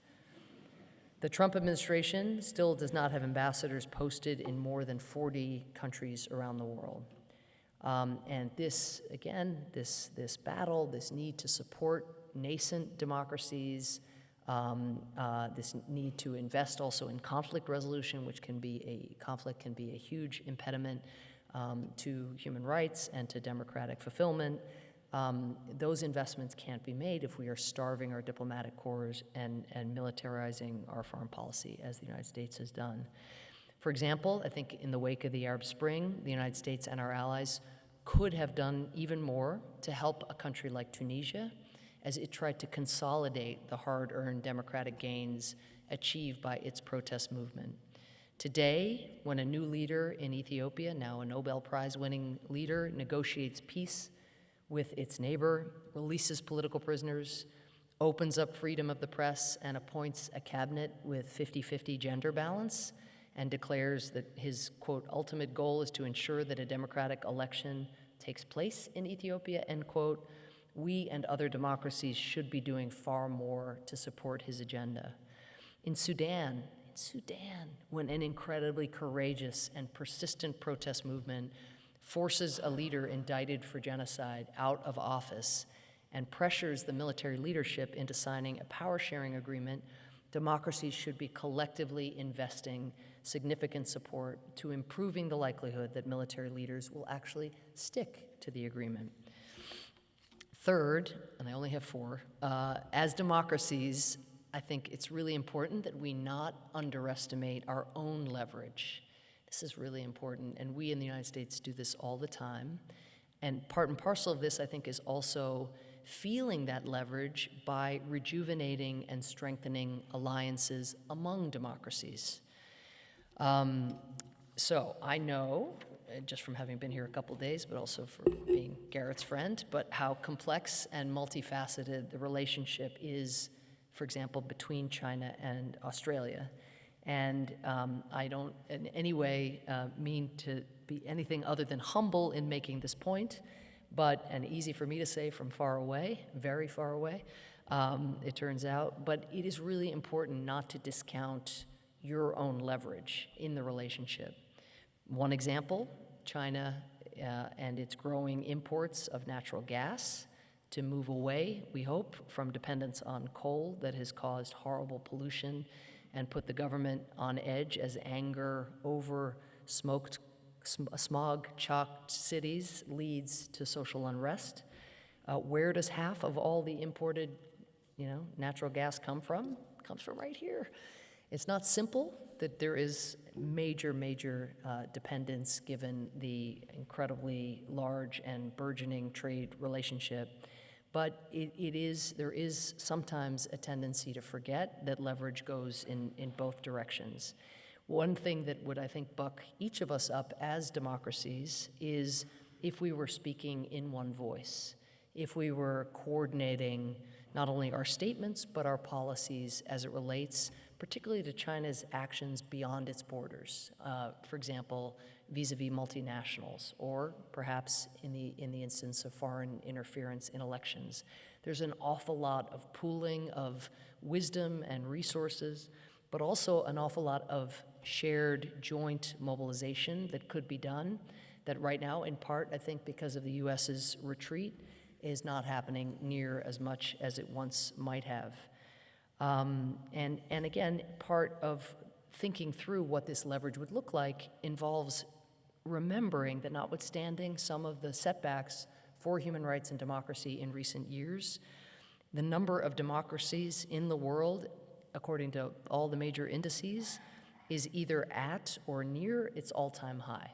[SPEAKER 2] The Trump administration still does not have ambassadors posted in more than 40 countries around the world. Um, and this, again, this, this battle, this need to support nascent democracies, um, uh, this need to invest also in conflict resolution, which can be a conflict can be a huge impediment um, to human rights and to democratic fulfillment. Um, those investments can't be made if we are starving our diplomatic corps and, and militarizing our foreign policy, as the United States has done. For example, I think in the wake of the Arab Spring, the United States and our allies could have done even more to help a country like Tunisia as it tried to consolidate the hard earned democratic gains achieved by its protest movement. Today, when a new leader in Ethiopia, now a Nobel Prize winning leader, negotiates peace with its neighbor, releases political prisoners, opens up freedom of the press, and appoints a cabinet with 50 50 gender balance, and declares that his, quote, ultimate goal is to ensure that a democratic election takes place in Ethiopia, end quote, we and other democracies should be doing far more to support his agenda. In Sudan, in Sudan, when an incredibly courageous and persistent protest movement forces a leader indicted for genocide out of office and pressures the military leadership into signing a power sharing agreement, democracies should be collectively investing significant support to improving the likelihood that military leaders will actually stick to the agreement. Third, and I only have four, uh, as democracies, I think it's really important that we not underestimate our own leverage. This is really important, and we in the United States do this all the time. And part and parcel of this, I think, is also feeling that leverage by rejuvenating and strengthening alliances among democracies. Um, so I know, uh, just from having been here a couple days, but also for being Gareth's friend, but how complex and multifaceted the relationship is, for example, between China and Australia. And um, I don't in any way uh, mean to be anything other than humble in making this point, but, and easy for me to say from far away, very far away, um, it turns out, but it is really important not to discount your own leverage in the relationship. One example China uh, and its growing imports of natural gas to move away, we hope, from dependence on coal that has caused horrible pollution and put the government on edge as anger over smoked, smog chalked cities leads to social unrest. Uh, where does half of all the imported you know, natural gas come from? It comes from right here. It's not simple that there is major, major uh, dependence given the incredibly large and burgeoning trade relationship. But it, it is, there is sometimes a tendency to forget that leverage goes in, in both directions. One thing that would, I think, buck each of us up as democracies is if we were speaking in one voice, if we were coordinating not only our statements, but our policies as it relates particularly to China's actions beyond its borders. Uh, for example, vis-a-vis multinationals, or perhaps in the, in the instance of foreign interference in elections. There's an awful lot of pooling of wisdom and resources, but also an awful lot of shared joint mobilization that could be done that right now, in part, I think because of the US's retreat, is not happening near as much as it once might have. Um, and, and again, part of thinking through what this leverage would look like involves remembering that notwithstanding some of the setbacks for human rights and democracy in recent years, the number of democracies in the world, according to all the major indices, is either at or near its all time high.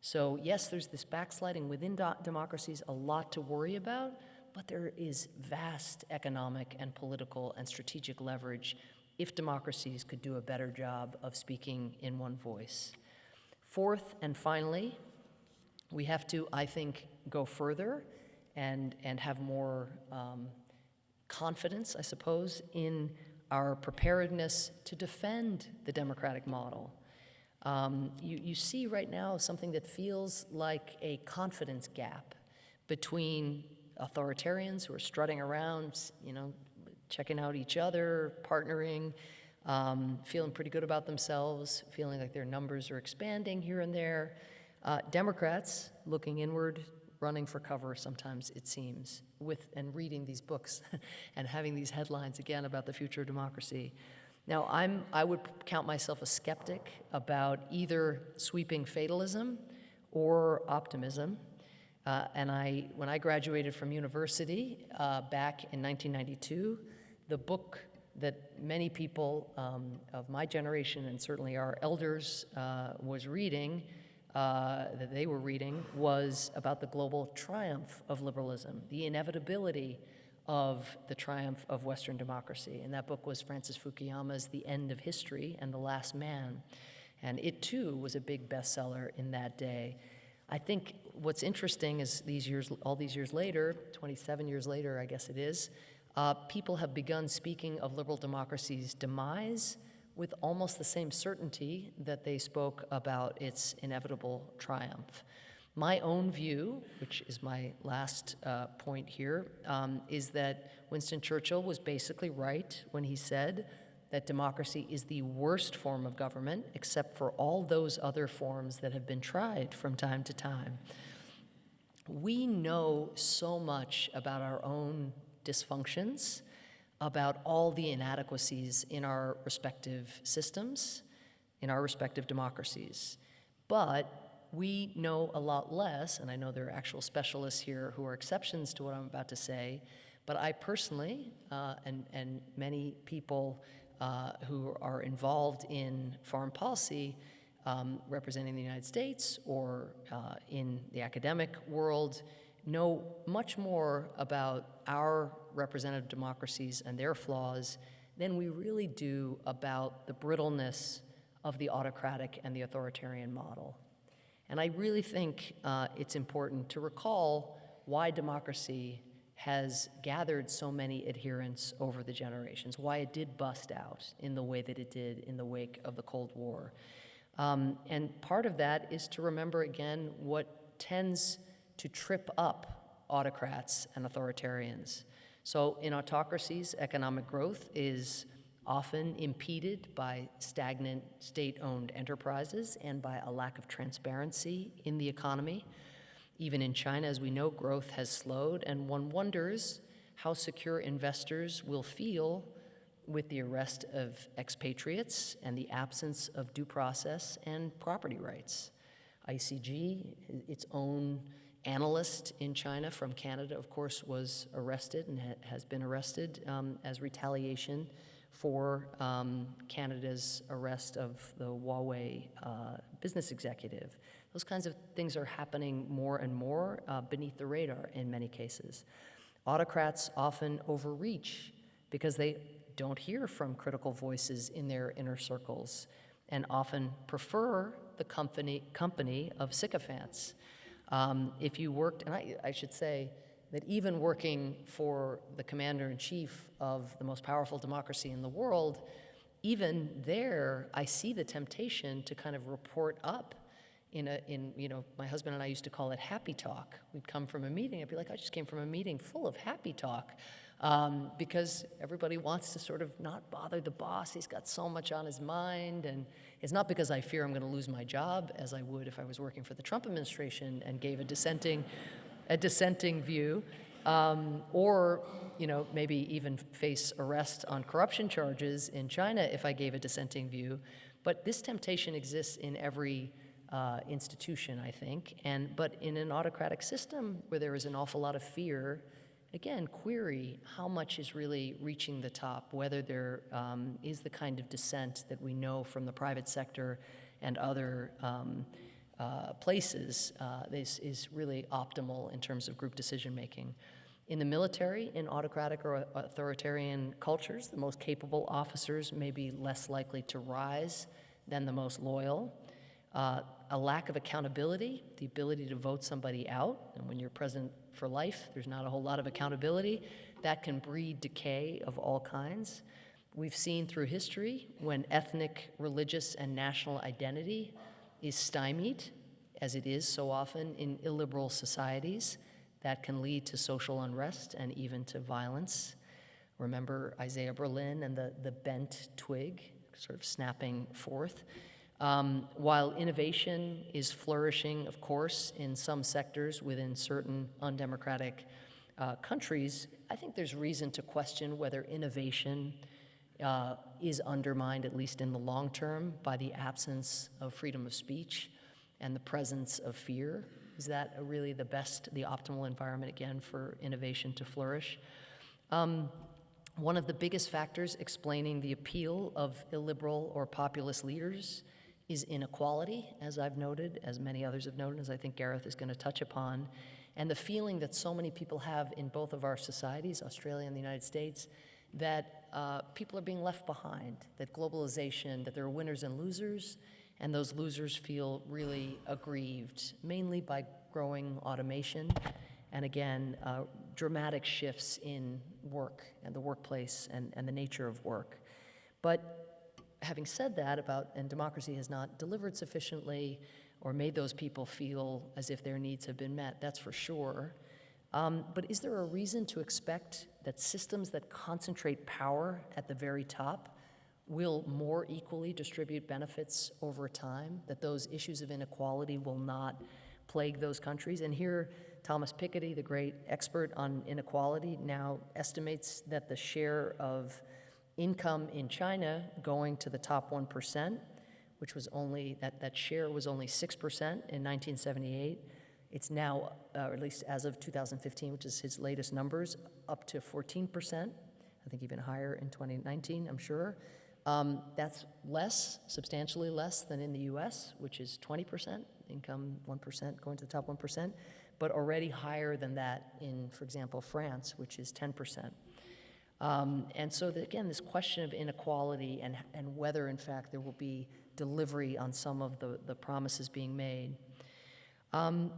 [SPEAKER 2] So, yes, there's this backsliding within democracies, a lot to worry about, but there is vast economic and political and strategic leverage if democracies could do a better job of speaking in one voice. Fourth and finally, we have to, I think, go further and, and have more um, confidence, I suppose, in our preparedness to defend the democratic model. Um, you, you see right now something that feels like a confidence gap between authoritarians who are strutting around, you know, checking out each other, partnering, um, feeling pretty good about themselves, feeling like their numbers are expanding here and there. Uh, Democrats looking inward, running for cover sometimes, it seems, with and reading these books and having these headlines again about the future of democracy. Now, I'm, I would count myself a skeptic about either sweeping fatalism or optimism. Uh, and I, when I graduated from university uh, back in 1992, the book that many people um, of my generation and certainly our elders uh, was reading, uh, that they were reading, was about the global triumph of liberalism, the inevitability of the triumph of Western democracy. And that book was Francis Fukuyama's The End of History and the Last Man. And it too was a big bestseller in that day. I think what's interesting is these years, all these years later, 27 years later, I guess it is, uh, people have begun speaking of liberal democracy's demise with almost the same certainty that they spoke about its inevitable triumph. My own view, which is my last uh, point here, um, is that Winston Churchill was basically right when he said that democracy is the worst form of government, except for all those other forms that have been tried from time to time. We know so much about our own dysfunctions, about all the inadequacies in our respective systems, in our respective democracies. But we know a lot less, and I know there are actual specialists here who are exceptions to what I'm about to say, but I personally, uh, and, and many people uh, who are involved in foreign policy, um, representing the United States or uh, in the academic world, know much more about our representative democracies and their flaws than we really do about the brittleness of the autocratic and the authoritarian model. And I really think uh, it's important to recall why democracy has gathered so many adherents over the generations, why it did bust out in the way that it did in the wake of the Cold War. Um, and part of that is to remember again what tends to trip up autocrats and authoritarians. So in autocracies, economic growth is often impeded by stagnant state-owned enterprises and by a lack of transparency in the economy. Even in China, as we know, growth has slowed, and one wonders how secure investors will feel with the arrest of expatriates and the absence of due process and property rights. ICG, its own analyst in China from Canada, of course, was arrested and ha has been arrested um, as retaliation for um, Canada's arrest of the Huawei uh, business executive. Those kinds of things are happening more and more uh, beneath the radar in many cases. Autocrats often overreach because they don't hear from critical voices in their inner circles and often prefer the company, company of sycophants. Um, if you worked, and I, I should say, that even working for the commander in chief of the most powerful democracy in the world, even there, I see the temptation to kind of report up in a, in, you know, my husband and I used to call it happy talk. We'd come from a meeting, I'd be like, I just came from a meeting full of happy talk. Um, because everybody wants to sort of not bother the boss. He's got so much on his mind. And it's not because I fear I'm going to lose my job, as I would if I was working for the Trump administration and gave a dissenting a dissenting view, um, or you know maybe even face arrest on corruption charges in China if I gave a dissenting view. But this temptation exists in every uh, institution, I think. And but in an autocratic system where there is an awful lot of fear, again, query how much is really reaching the top, whether there um, is the kind of dissent that we know from the private sector and other. Um, uh, places uh, is, is really optimal in terms of group decision making. In the military, in autocratic or authoritarian cultures, the most capable officers may be less likely to rise than the most loyal. Uh, a lack of accountability, the ability to vote somebody out, and when you're president for life, there's not a whole lot of accountability, that can breed decay of all kinds. We've seen through history when ethnic, religious, and national identity is stymied, as it is so often in illiberal societies, that can lead to social unrest and even to violence. Remember Isaiah Berlin and the, the bent twig sort of snapping forth. Um, while innovation is flourishing, of course, in some sectors within certain undemocratic uh, countries, I think there's reason to question whether innovation uh, is undermined, at least in the long term, by the absence of freedom of speech and the presence of fear. Is that really the best, the optimal environment, again, for innovation to flourish? Um, one of the biggest factors explaining the appeal of illiberal or populist leaders is inequality, as I've noted, as many others have noted, as I think Gareth is going to touch upon. and the feeling that so many people have in both of our societies, Australia and the United States, that uh, people are being left behind, that globalization, that there are winners and losers, and those losers feel really aggrieved, mainly by growing automation and again, uh, dramatic shifts in work and the workplace and, and the nature of work. But having said that about, and democracy has not delivered sufficiently or made those people feel as if their needs have been met, that's for sure. Um, but is there a reason to expect that systems that concentrate power at the very top will more equally distribute benefits over time, that those issues of inequality will not plague those countries? And here, Thomas Piketty, the great expert on inequality, now estimates that the share of income in China going to the top 1%, which was only, that, that share was only 6% in 1978. It's now, uh, or at least as of 2015, which is his latest numbers, up to 14%. I think even higher in 2019, I'm sure. Um, that's less, substantially less than in the US, which is 20%, income 1% going to the top 1%, but already higher than that in, for example, France, which is 10%. Um, and so, the, again, this question of inequality and, and whether, in fact, there will be delivery on some of the, the promises being made. Um,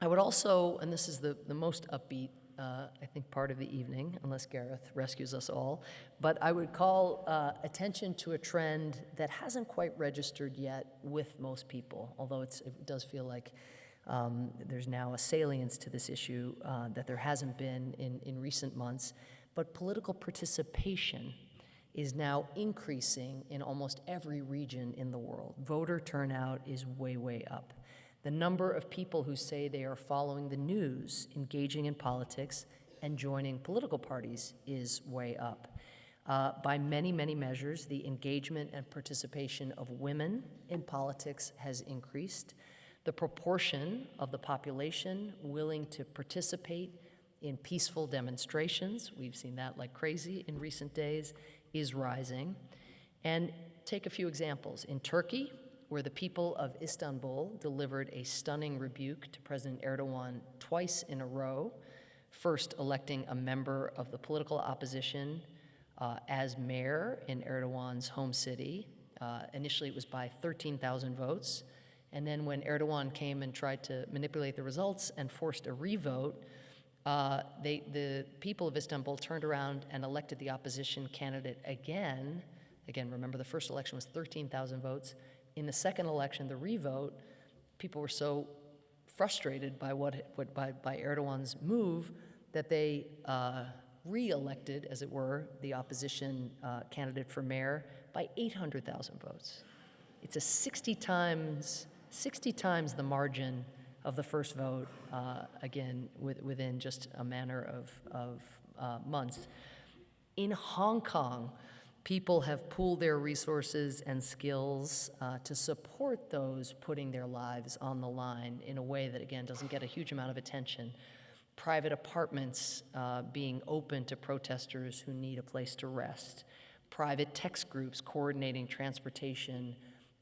[SPEAKER 2] I would also, and this is the, the most upbeat, uh, I think, part of the evening, unless Gareth rescues us all, but I would call uh, attention to a trend that hasn't quite registered yet with most people, although it does feel like um, there's now a salience to this issue uh, that there hasn't been in, in recent months. But political participation is now increasing in almost every region in the world. Voter turnout is way, way up. The number of people who say they are following the news, engaging in politics, and joining political parties is way up. Uh, by many, many measures, the engagement and participation of women in politics has increased. The proportion of the population willing to participate in peaceful demonstrations, we've seen that like crazy in recent days, is rising. And take a few examples. In Turkey, where the people of Istanbul delivered a stunning rebuke to President Erdogan twice in a row, first electing a member of the political opposition uh, as mayor in Erdogan's home city. Uh, initially, it was by 13,000 votes. And then when Erdogan came and tried to manipulate the results and forced a revote, uh, they, the people of Istanbul turned around and elected the opposition candidate again. Again, remember the first election was 13,000 votes. In the second election, the revote, people were so frustrated by what, what by, by Erdogan's move that they uh, re-elected, as it were, the opposition uh, candidate for mayor by 800,000 votes. It's a 60 times 60 times the margin of the first vote, uh, again, with, within just a matter of, of uh, months. In Hong Kong, people have pooled their resources and skills uh, to support those putting their lives on the line in a way that, again, doesn't get a huge amount of attention. Private apartments uh, being open to protesters who need a place to rest. Private text groups coordinating transportation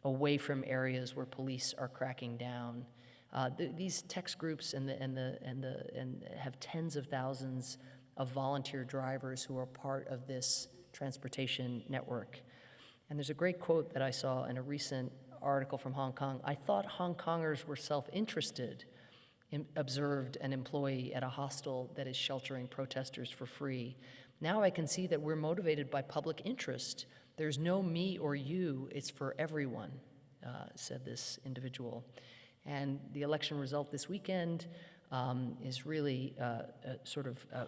[SPEAKER 2] away from areas where police are cracking down. Uh, th these text groups and, the, and, the, and, the, and have tens of thousands of volunteer drivers who are part of this transportation network. And there's a great quote that I saw in a recent article from Hong Kong. I thought Hong Kongers were self-interested, observed an employee at a hostel that is sheltering protesters for free. Now I can see that we're motivated by public interest there's no me or you, it's for everyone, uh, said this individual. And the election result this weekend um, is really uh, sort of uh,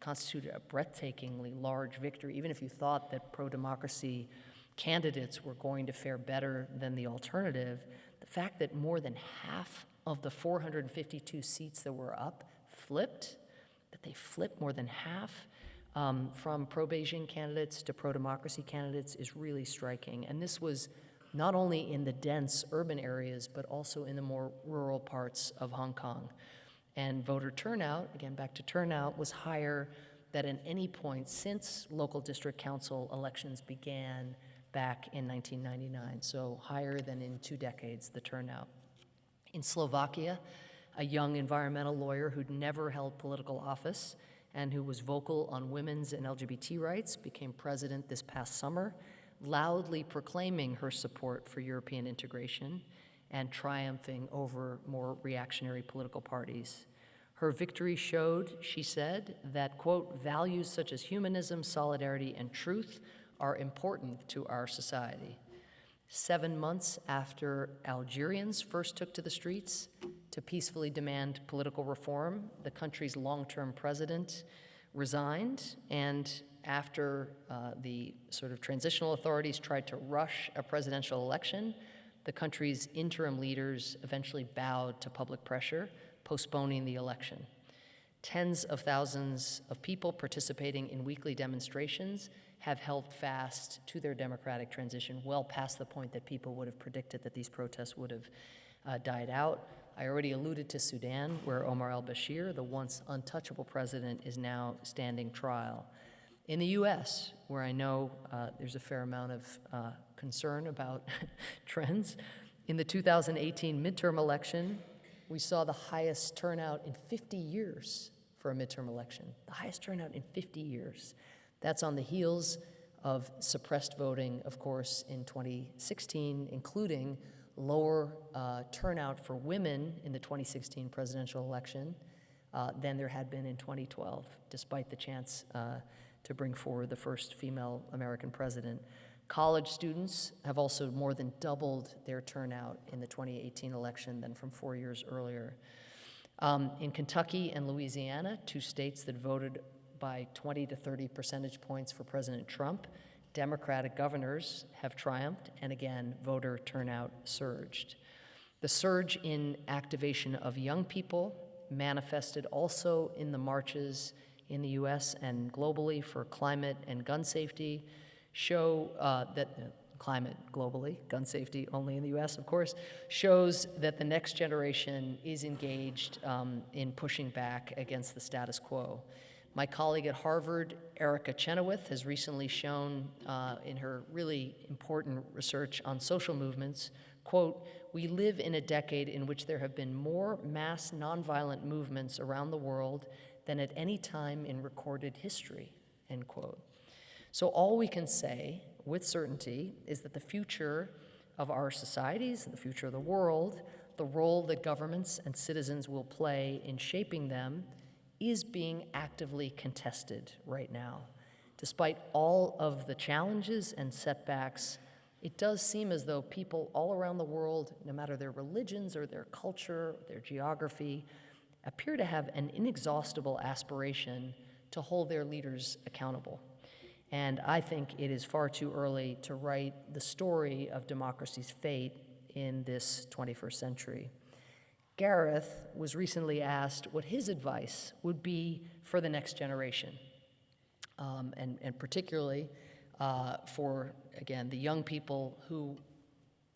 [SPEAKER 2] constituted a breathtakingly large victory, even if you thought that pro democracy candidates were going to fare better than the alternative. The fact that more than half of the 452 seats that were up flipped, that they flipped more than half, um, from pro-Beijing candidates to pro-democracy candidates is really striking. And this was not only in the dense urban areas, but also in the more rural parts of Hong Kong. And voter turnout, again, back to turnout, was higher than at any point since local district council elections began back in 1999, so higher than in two decades, the turnout. In Slovakia, a young environmental lawyer who'd never held political office and who was vocal on women's and LGBT rights, became president this past summer, loudly proclaiming her support for European integration and triumphing over more reactionary political parties. Her victory showed, she said, that, quote, values such as humanism, solidarity, and truth are important to our society. Seven months after Algerians first took to the streets to peacefully demand political reform, the country's long term president resigned, and after uh, the sort of transitional authorities tried to rush a presidential election, the country's interim leaders eventually bowed to public pressure, postponing the election. Tens of thousands of people participating in weekly demonstrations have held fast to their democratic transition well past the point that people would have predicted that these protests would have uh, died out. I already alluded to Sudan, where Omar al Bashir, the once untouchable president, is now standing trial. In the US, where I know uh, there's a fair amount of uh, concern about trends, in the 2018 midterm election, we saw the highest turnout in 50 years for a midterm election, the highest turnout in 50 years. That's on the heels of suppressed voting, of course, in 2016, including lower uh, turnout for women in the 2016 presidential election uh, than there had been in 2012, despite the chance uh, to bring forward the first female American president. College students have also more than doubled their turnout in the 2018 election than from four years earlier. Um, in Kentucky and Louisiana, two states that voted by 20 to 30 percentage points for President Trump, Democratic governors have triumphed, and again, voter turnout surged. The surge in activation of young people manifested also in the marches in the US and globally for climate and gun safety show uh, that uh, climate globally, gun safety only in the US, of course, shows that the next generation is engaged um, in pushing back against the status quo. My colleague at Harvard, Erica Chenoweth, has recently shown uh, in her really important research on social movements, quote, we live in a decade in which there have been more mass nonviolent movements around the world than at any time in recorded history, end quote. So all we can say with certainty is that the future of our societies, and the future of the world, the role that governments and citizens will play in shaping them is being actively contested right now. Despite all of the challenges and setbacks, it does seem as though people all around the world, no matter their religions or their culture, their geography, appear to have an inexhaustible aspiration to hold their leaders accountable. And I think it is far too early to write the story of democracy's fate in this 21st century. Gareth was recently asked what his advice would be for the next generation, um, and, and particularly uh, for, again, the young people who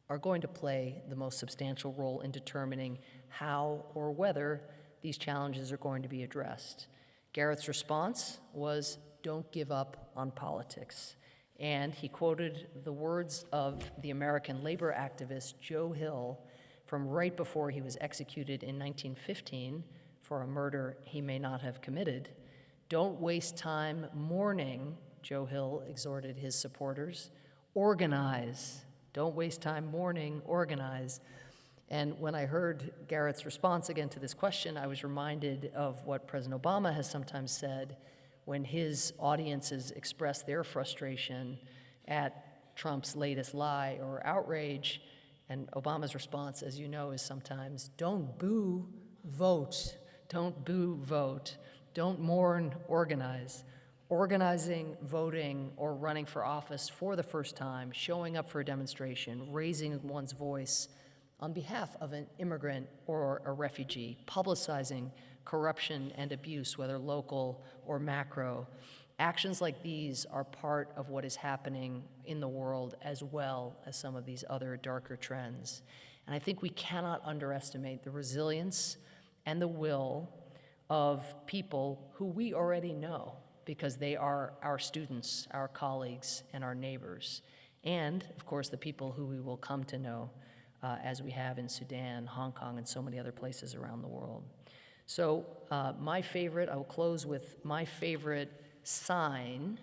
[SPEAKER 2] are going to play the most substantial role in determining how or whether these challenges are going to be addressed. Gareth's response was don't give up on politics. And he quoted the words of the American labor activist Joe Hill from right before he was executed in 1915 for a murder he may not have committed. Don't waste time mourning, Joe Hill exhorted his supporters. Organize. Don't waste time mourning, organize. And when I heard Gareth's response again to this question, I was reminded of what President Obama has sometimes said when his audiences express their frustration at Trump's latest lie or outrage. And Obama's response, as you know, is sometimes don't boo, vote. Don't boo, vote. Don't mourn, organize. Organizing, voting, or running for office for the first time, showing up for a demonstration, raising one's voice on behalf of an immigrant or a refugee, publicizing corruption and abuse, whether local or macro, Actions like these are part of what is happening in the world as well as some of these other darker trends. And I think we cannot underestimate the resilience and the will of people who we already know because they are our students, our colleagues, and our neighbors. And, of course, the people who we will come to know uh, as we have in Sudan, Hong Kong, and so many other places around the world. So, uh, my favorite, I will close with my favorite sign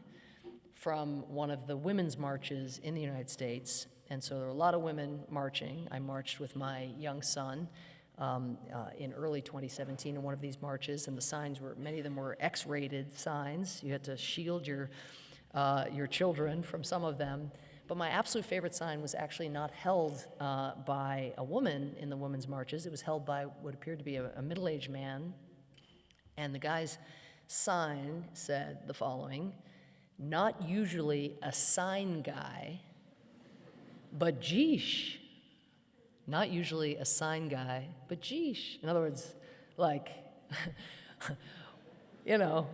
[SPEAKER 2] from one of the women's marches in the United States. And so there were a lot of women marching. I marched with my young son um, uh, in early 2017 in one of these marches, and the signs were, many of them were X rated signs. You had to shield your, uh, your children from some of them. But my absolute favorite sign was actually not held uh, by a woman in the women's marches. It was held by what appeared to be a, a middle aged man. And the guy's sign said the following Not usually a sign guy, but geesh. Not usually a sign guy, but geesh. In other words, like, you know,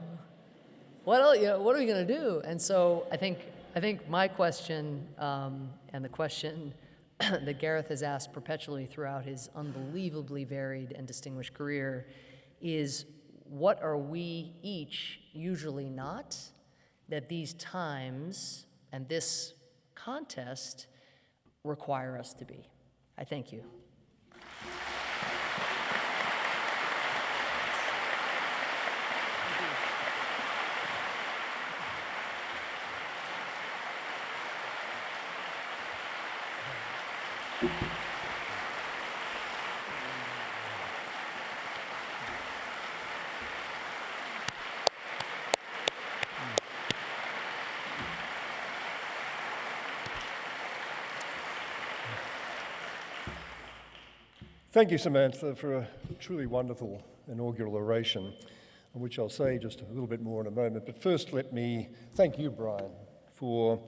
[SPEAKER 2] what, else, you know, what are we going to do? And so I think I think my question um, and the question that Gareth has asked perpetually throughout his unbelievably varied and distinguished career is what are we each usually not that these times and this contest require us to be? I thank you.
[SPEAKER 3] Thank you, Samantha, for a truly wonderful inaugural oration, on which I'll say just a little bit more in a moment. But first, let me thank you, Brian, for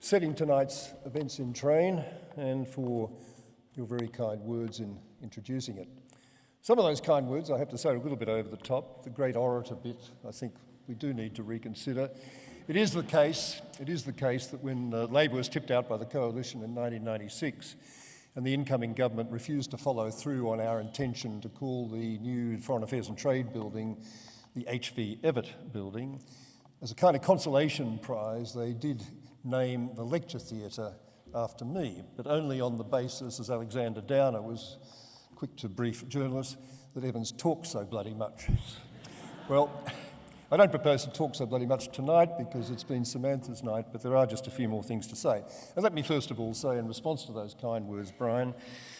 [SPEAKER 3] setting tonight's events in train and for your very kind words in introducing it. Some of those kind words, I have to say, are a little bit over the top. The great orator bit, I think we do need to reconsider. It is the case, it is the case that when uh, Labor was tipped out by the coalition in 1996, and the incoming government refused to follow through on our intention to call the new Foreign Affairs and Trade building the H.V. Evatt building. As a kind of consolation prize, they did name the lecture theatre after me, but only on the basis, as Alexander Downer was quick to brief journalists, that Evans talks so bloody much. well, I don't propose to talk so bloody much tonight because it's been Samantha's night, but there are just a few more things to say. And let me first of all say, in response to those kind words, Brian,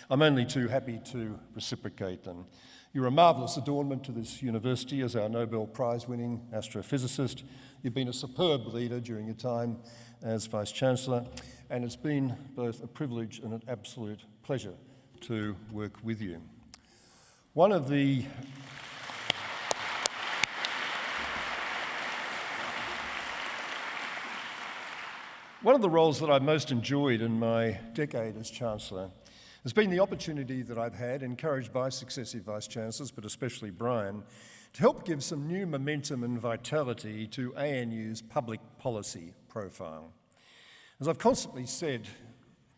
[SPEAKER 3] I'm only too happy to reciprocate them. You're a marvellous adornment to this university as our Nobel Prize winning astrophysicist. You've been a superb leader during your time as Vice Chancellor, and it's been both a privilege and an absolute pleasure to work with you. One of the One of the roles that I've most enjoyed in my decade as Chancellor has been the opportunity that I've had, encouraged by successive Vice Chancellors, but especially Brian, to help give some new momentum and vitality to ANU's public policy profile. As I've constantly said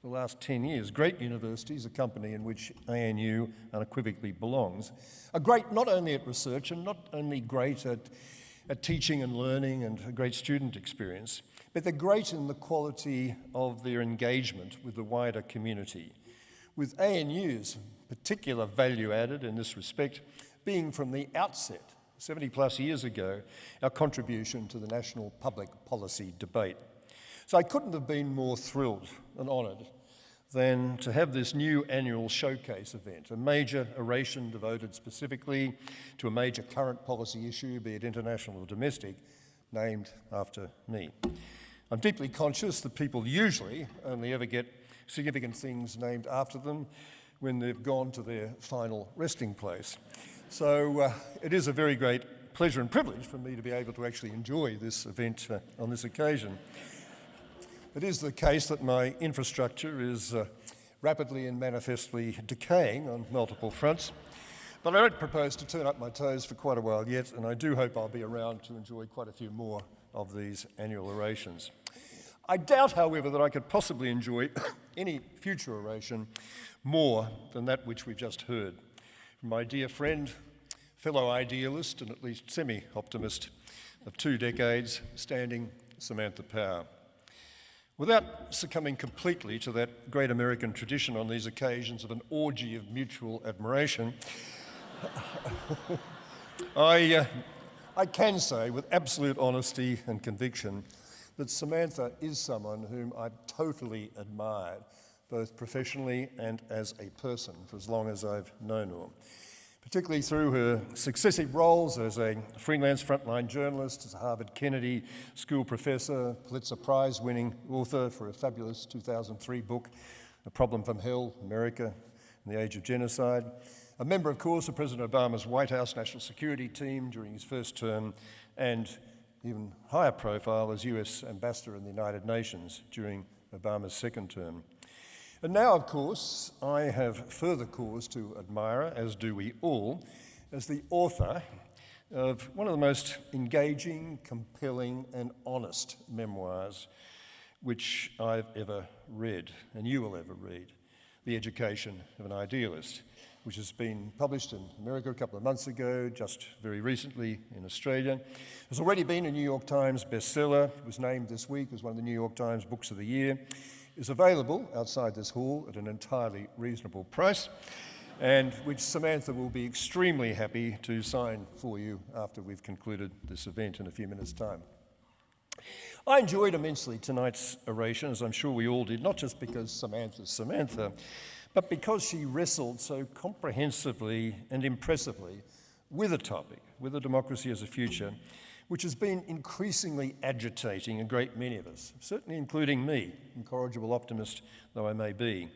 [SPEAKER 3] the last 10 years, great universities, a company in which ANU unequivocally belongs, are great not only at research and not only great at, at teaching and learning and a great student experience, but they're great in the quality of their engagement with the wider community, with ANU's particular value added in this respect being from the outset, 70 plus years ago, our contribution to the national public policy debate. So I couldn't have been more thrilled and honoured than to have this new annual showcase event, a major oration devoted specifically to a major current policy issue, be it international or domestic, named after me. I'm deeply conscious that people usually only ever get significant things named after them when they've gone to their final resting place. So uh, it is a very great pleasure and privilege for me to be able to actually enjoy this event uh, on this occasion. It is the case that my infrastructure is uh, rapidly and manifestly decaying on multiple fronts. But I don't propose to turn up my toes for quite a while yet, and I do hope I'll be around to enjoy quite a few more of these annual orations. I doubt, however, that I could possibly enjoy any future oration more than that which we've just heard from my dear friend, fellow idealist, and at least semi optimist of two decades, standing Samantha Power. Without succumbing completely to that great American tradition on these occasions of an orgy of mutual admiration, I, uh, I can say with absolute honesty and conviction that Samantha is someone whom I've totally admired, both professionally and as a person, for as long as I've known her particularly through her successive roles as a freelance frontline journalist, as a Harvard Kennedy School professor, Pulitzer Prize winning author for a fabulous 2003 book, A Problem from Hell America in the Age of Genocide. A member, of course, of President Obama's White House National Security Team during his first term, and even higher profile as US Ambassador in the United Nations during Obama's second term. And now, of course, I have further cause to admire as do we all, as the author of one of the most engaging, compelling, and honest memoirs which I've ever read, and you will ever read The Education of an Idealist, which has been published in America a couple of months ago, just very recently in Australia. Has already been a New York Times bestseller, it was named this week as one of the New York Times Books of the Year It's available outside this hall at an entirely reasonable price and which Samantha will be extremely happy to sign for you after we've concluded this event in a few minutes' time. I enjoyed immensely tonight's oration, as I'm sure we all did, not just because Samantha's Samantha, but because she wrestled so comprehensively and impressively with a topic, with a democracy as a future, which has been increasingly agitating a great many of us, certainly including me, incorrigible optimist though I may be.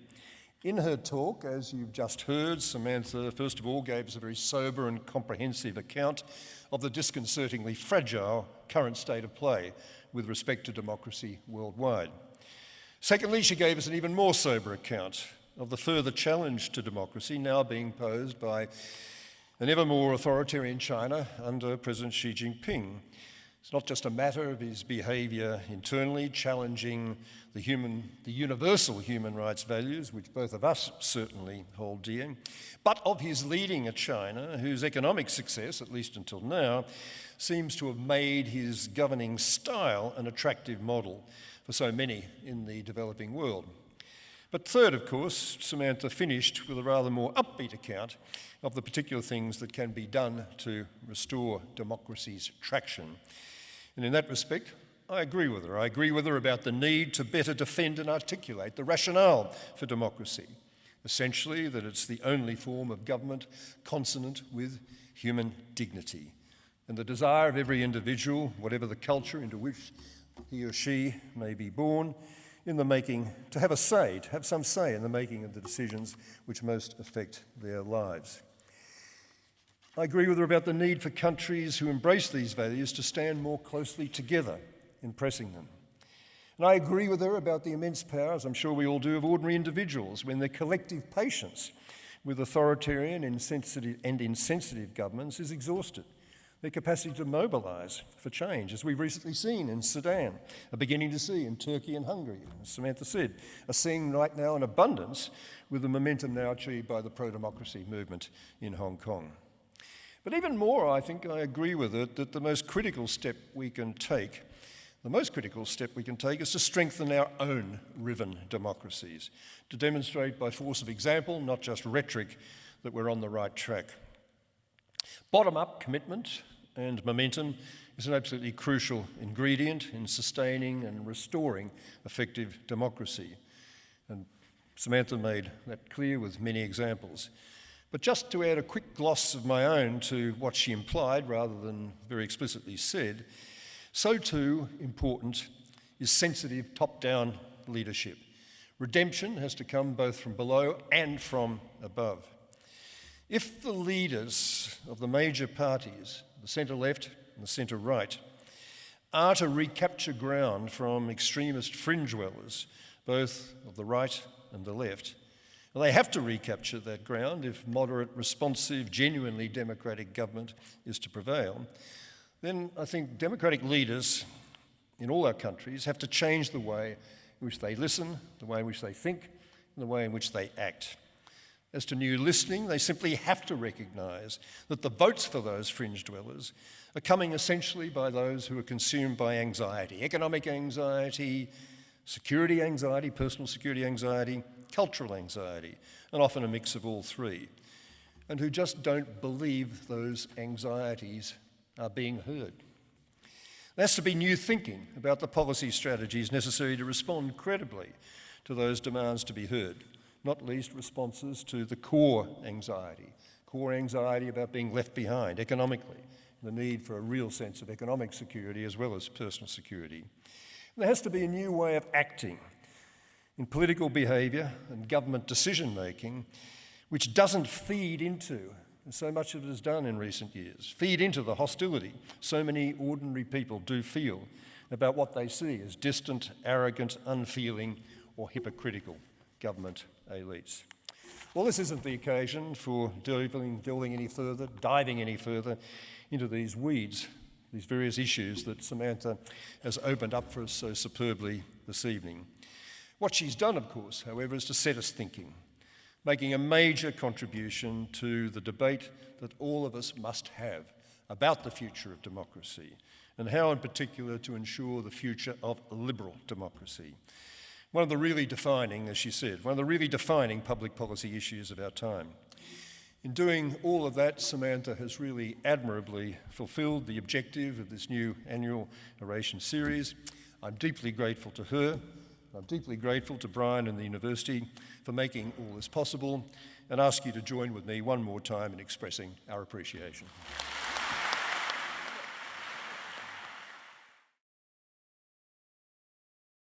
[SPEAKER 3] In her talk, as you've just heard, Samantha, first of all, gave us a very sober and comprehensive account of the disconcertingly fragile current state of play with respect to democracy worldwide. Secondly, she gave us an even more sober account of the further challenge to democracy now being posed by an ever more authoritarian China under President Xi Jinping. It's not just a matter of his behaviour internally, challenging the, human, the universal human rights values, which both of us certainly hold dear, but of his leading a China whose economic success, at least until now, seems to have made his governing style an attractive model for so many in the developing world. But third, of course, Samantha finished with a rather more upbeat account of the particular things that can be done to restore democracy's traction. And in that respect, I agree with her. I agree with her about the need to better defend and articulate the rationale for democracy. Essentially, that it's the only form of government consonant with human dignity. And the desire of every individual, whatever the culture into which he or she may be born, in the making, to have a say, to have some say in the making of the decisions which most affect their lives. I agree with her about the need for countries who embrace these values to stand more closely together in pressing them. And I agree with her about the immense power, as I'm sure we all do, of ordinary individuals when their collective patience with authoritarian insensitive and insensitive governments is exhausted their capacity to mobilize for change, as we've recently seen in Sudan, are beginning to see in Turkey and Hungary, as Samantha said, are seeing right now in abundance with the momentum now achieved by the pro democracy movement in Hong Kong. But even more, I think I agree with it that the most critical step we can take, the most critical step we can take is to strengthen our own riven democracies, to demonstrate by force of example, not just rhetoric, that we're on the right track. Bottom up commitment and momentum is an absolutely crucial ingredient in sustaining and restoring effective democracy. And Samantha made that clear with many examples. But just to add a quick gloss of my own to what she implied rather than very explicitly said, so too important is sensitive top down leadership. Redemption has to come both from below and from above. If the leaders of the major parties, the centre left and the centre right, are to recapture ground from extremist fringe dwellers, both of the right and the left, and they have to recapture that ground if moderate, responsive, genuinely democratic government is to prevail, then I think democratic leaders in all our countries have to change the way in which they listen, the way in which they think, and the way in which they act. As to new listening, they simply have to recognise that the votes for those fringe dwellers are coming essentially by those who are consumed by anxiety, economic anxiety, security anxiety, personal security anxiety, cultural anxiety, and often a mix of all three, and who just don't believe those anxieties are being heard. There has to be new thinking about the policy strategies necessary to respond credibly to those demands to be heard, not least responses to the core anxiety, core anxiety about being left behind economically, the need for a real sense of economic security as well as personal security. There has to be a new way of acting in political behaviour and government decision making, which doesn't feed into, and so much of it has done in recent years, feed into the hostility so many ordinary people do feel about what they see as distant, arrogant, unfeeling, or hypocritical government elites. Well, this isn't the occasion for delving, delving any further, diving any further into these weeds these various issues that Samantha has opened up for us so superbly this evening. What she's done, of course, however, is to set us thinking, making a major contribution to the debate that all of us must have about the future of democracy and how, in particular, to ensure the future of liberal democracy. One of the really defining, as she said, one of the really defining public policy issues of our time. In doing all of that, Samantha has really admirably fulfilled the objective of this new annual oration series. I'm deeply grateful to her. I'm deeply grateful to Brian and the university for making all this possible and ask you to join with me one more time in expressing our appreciation.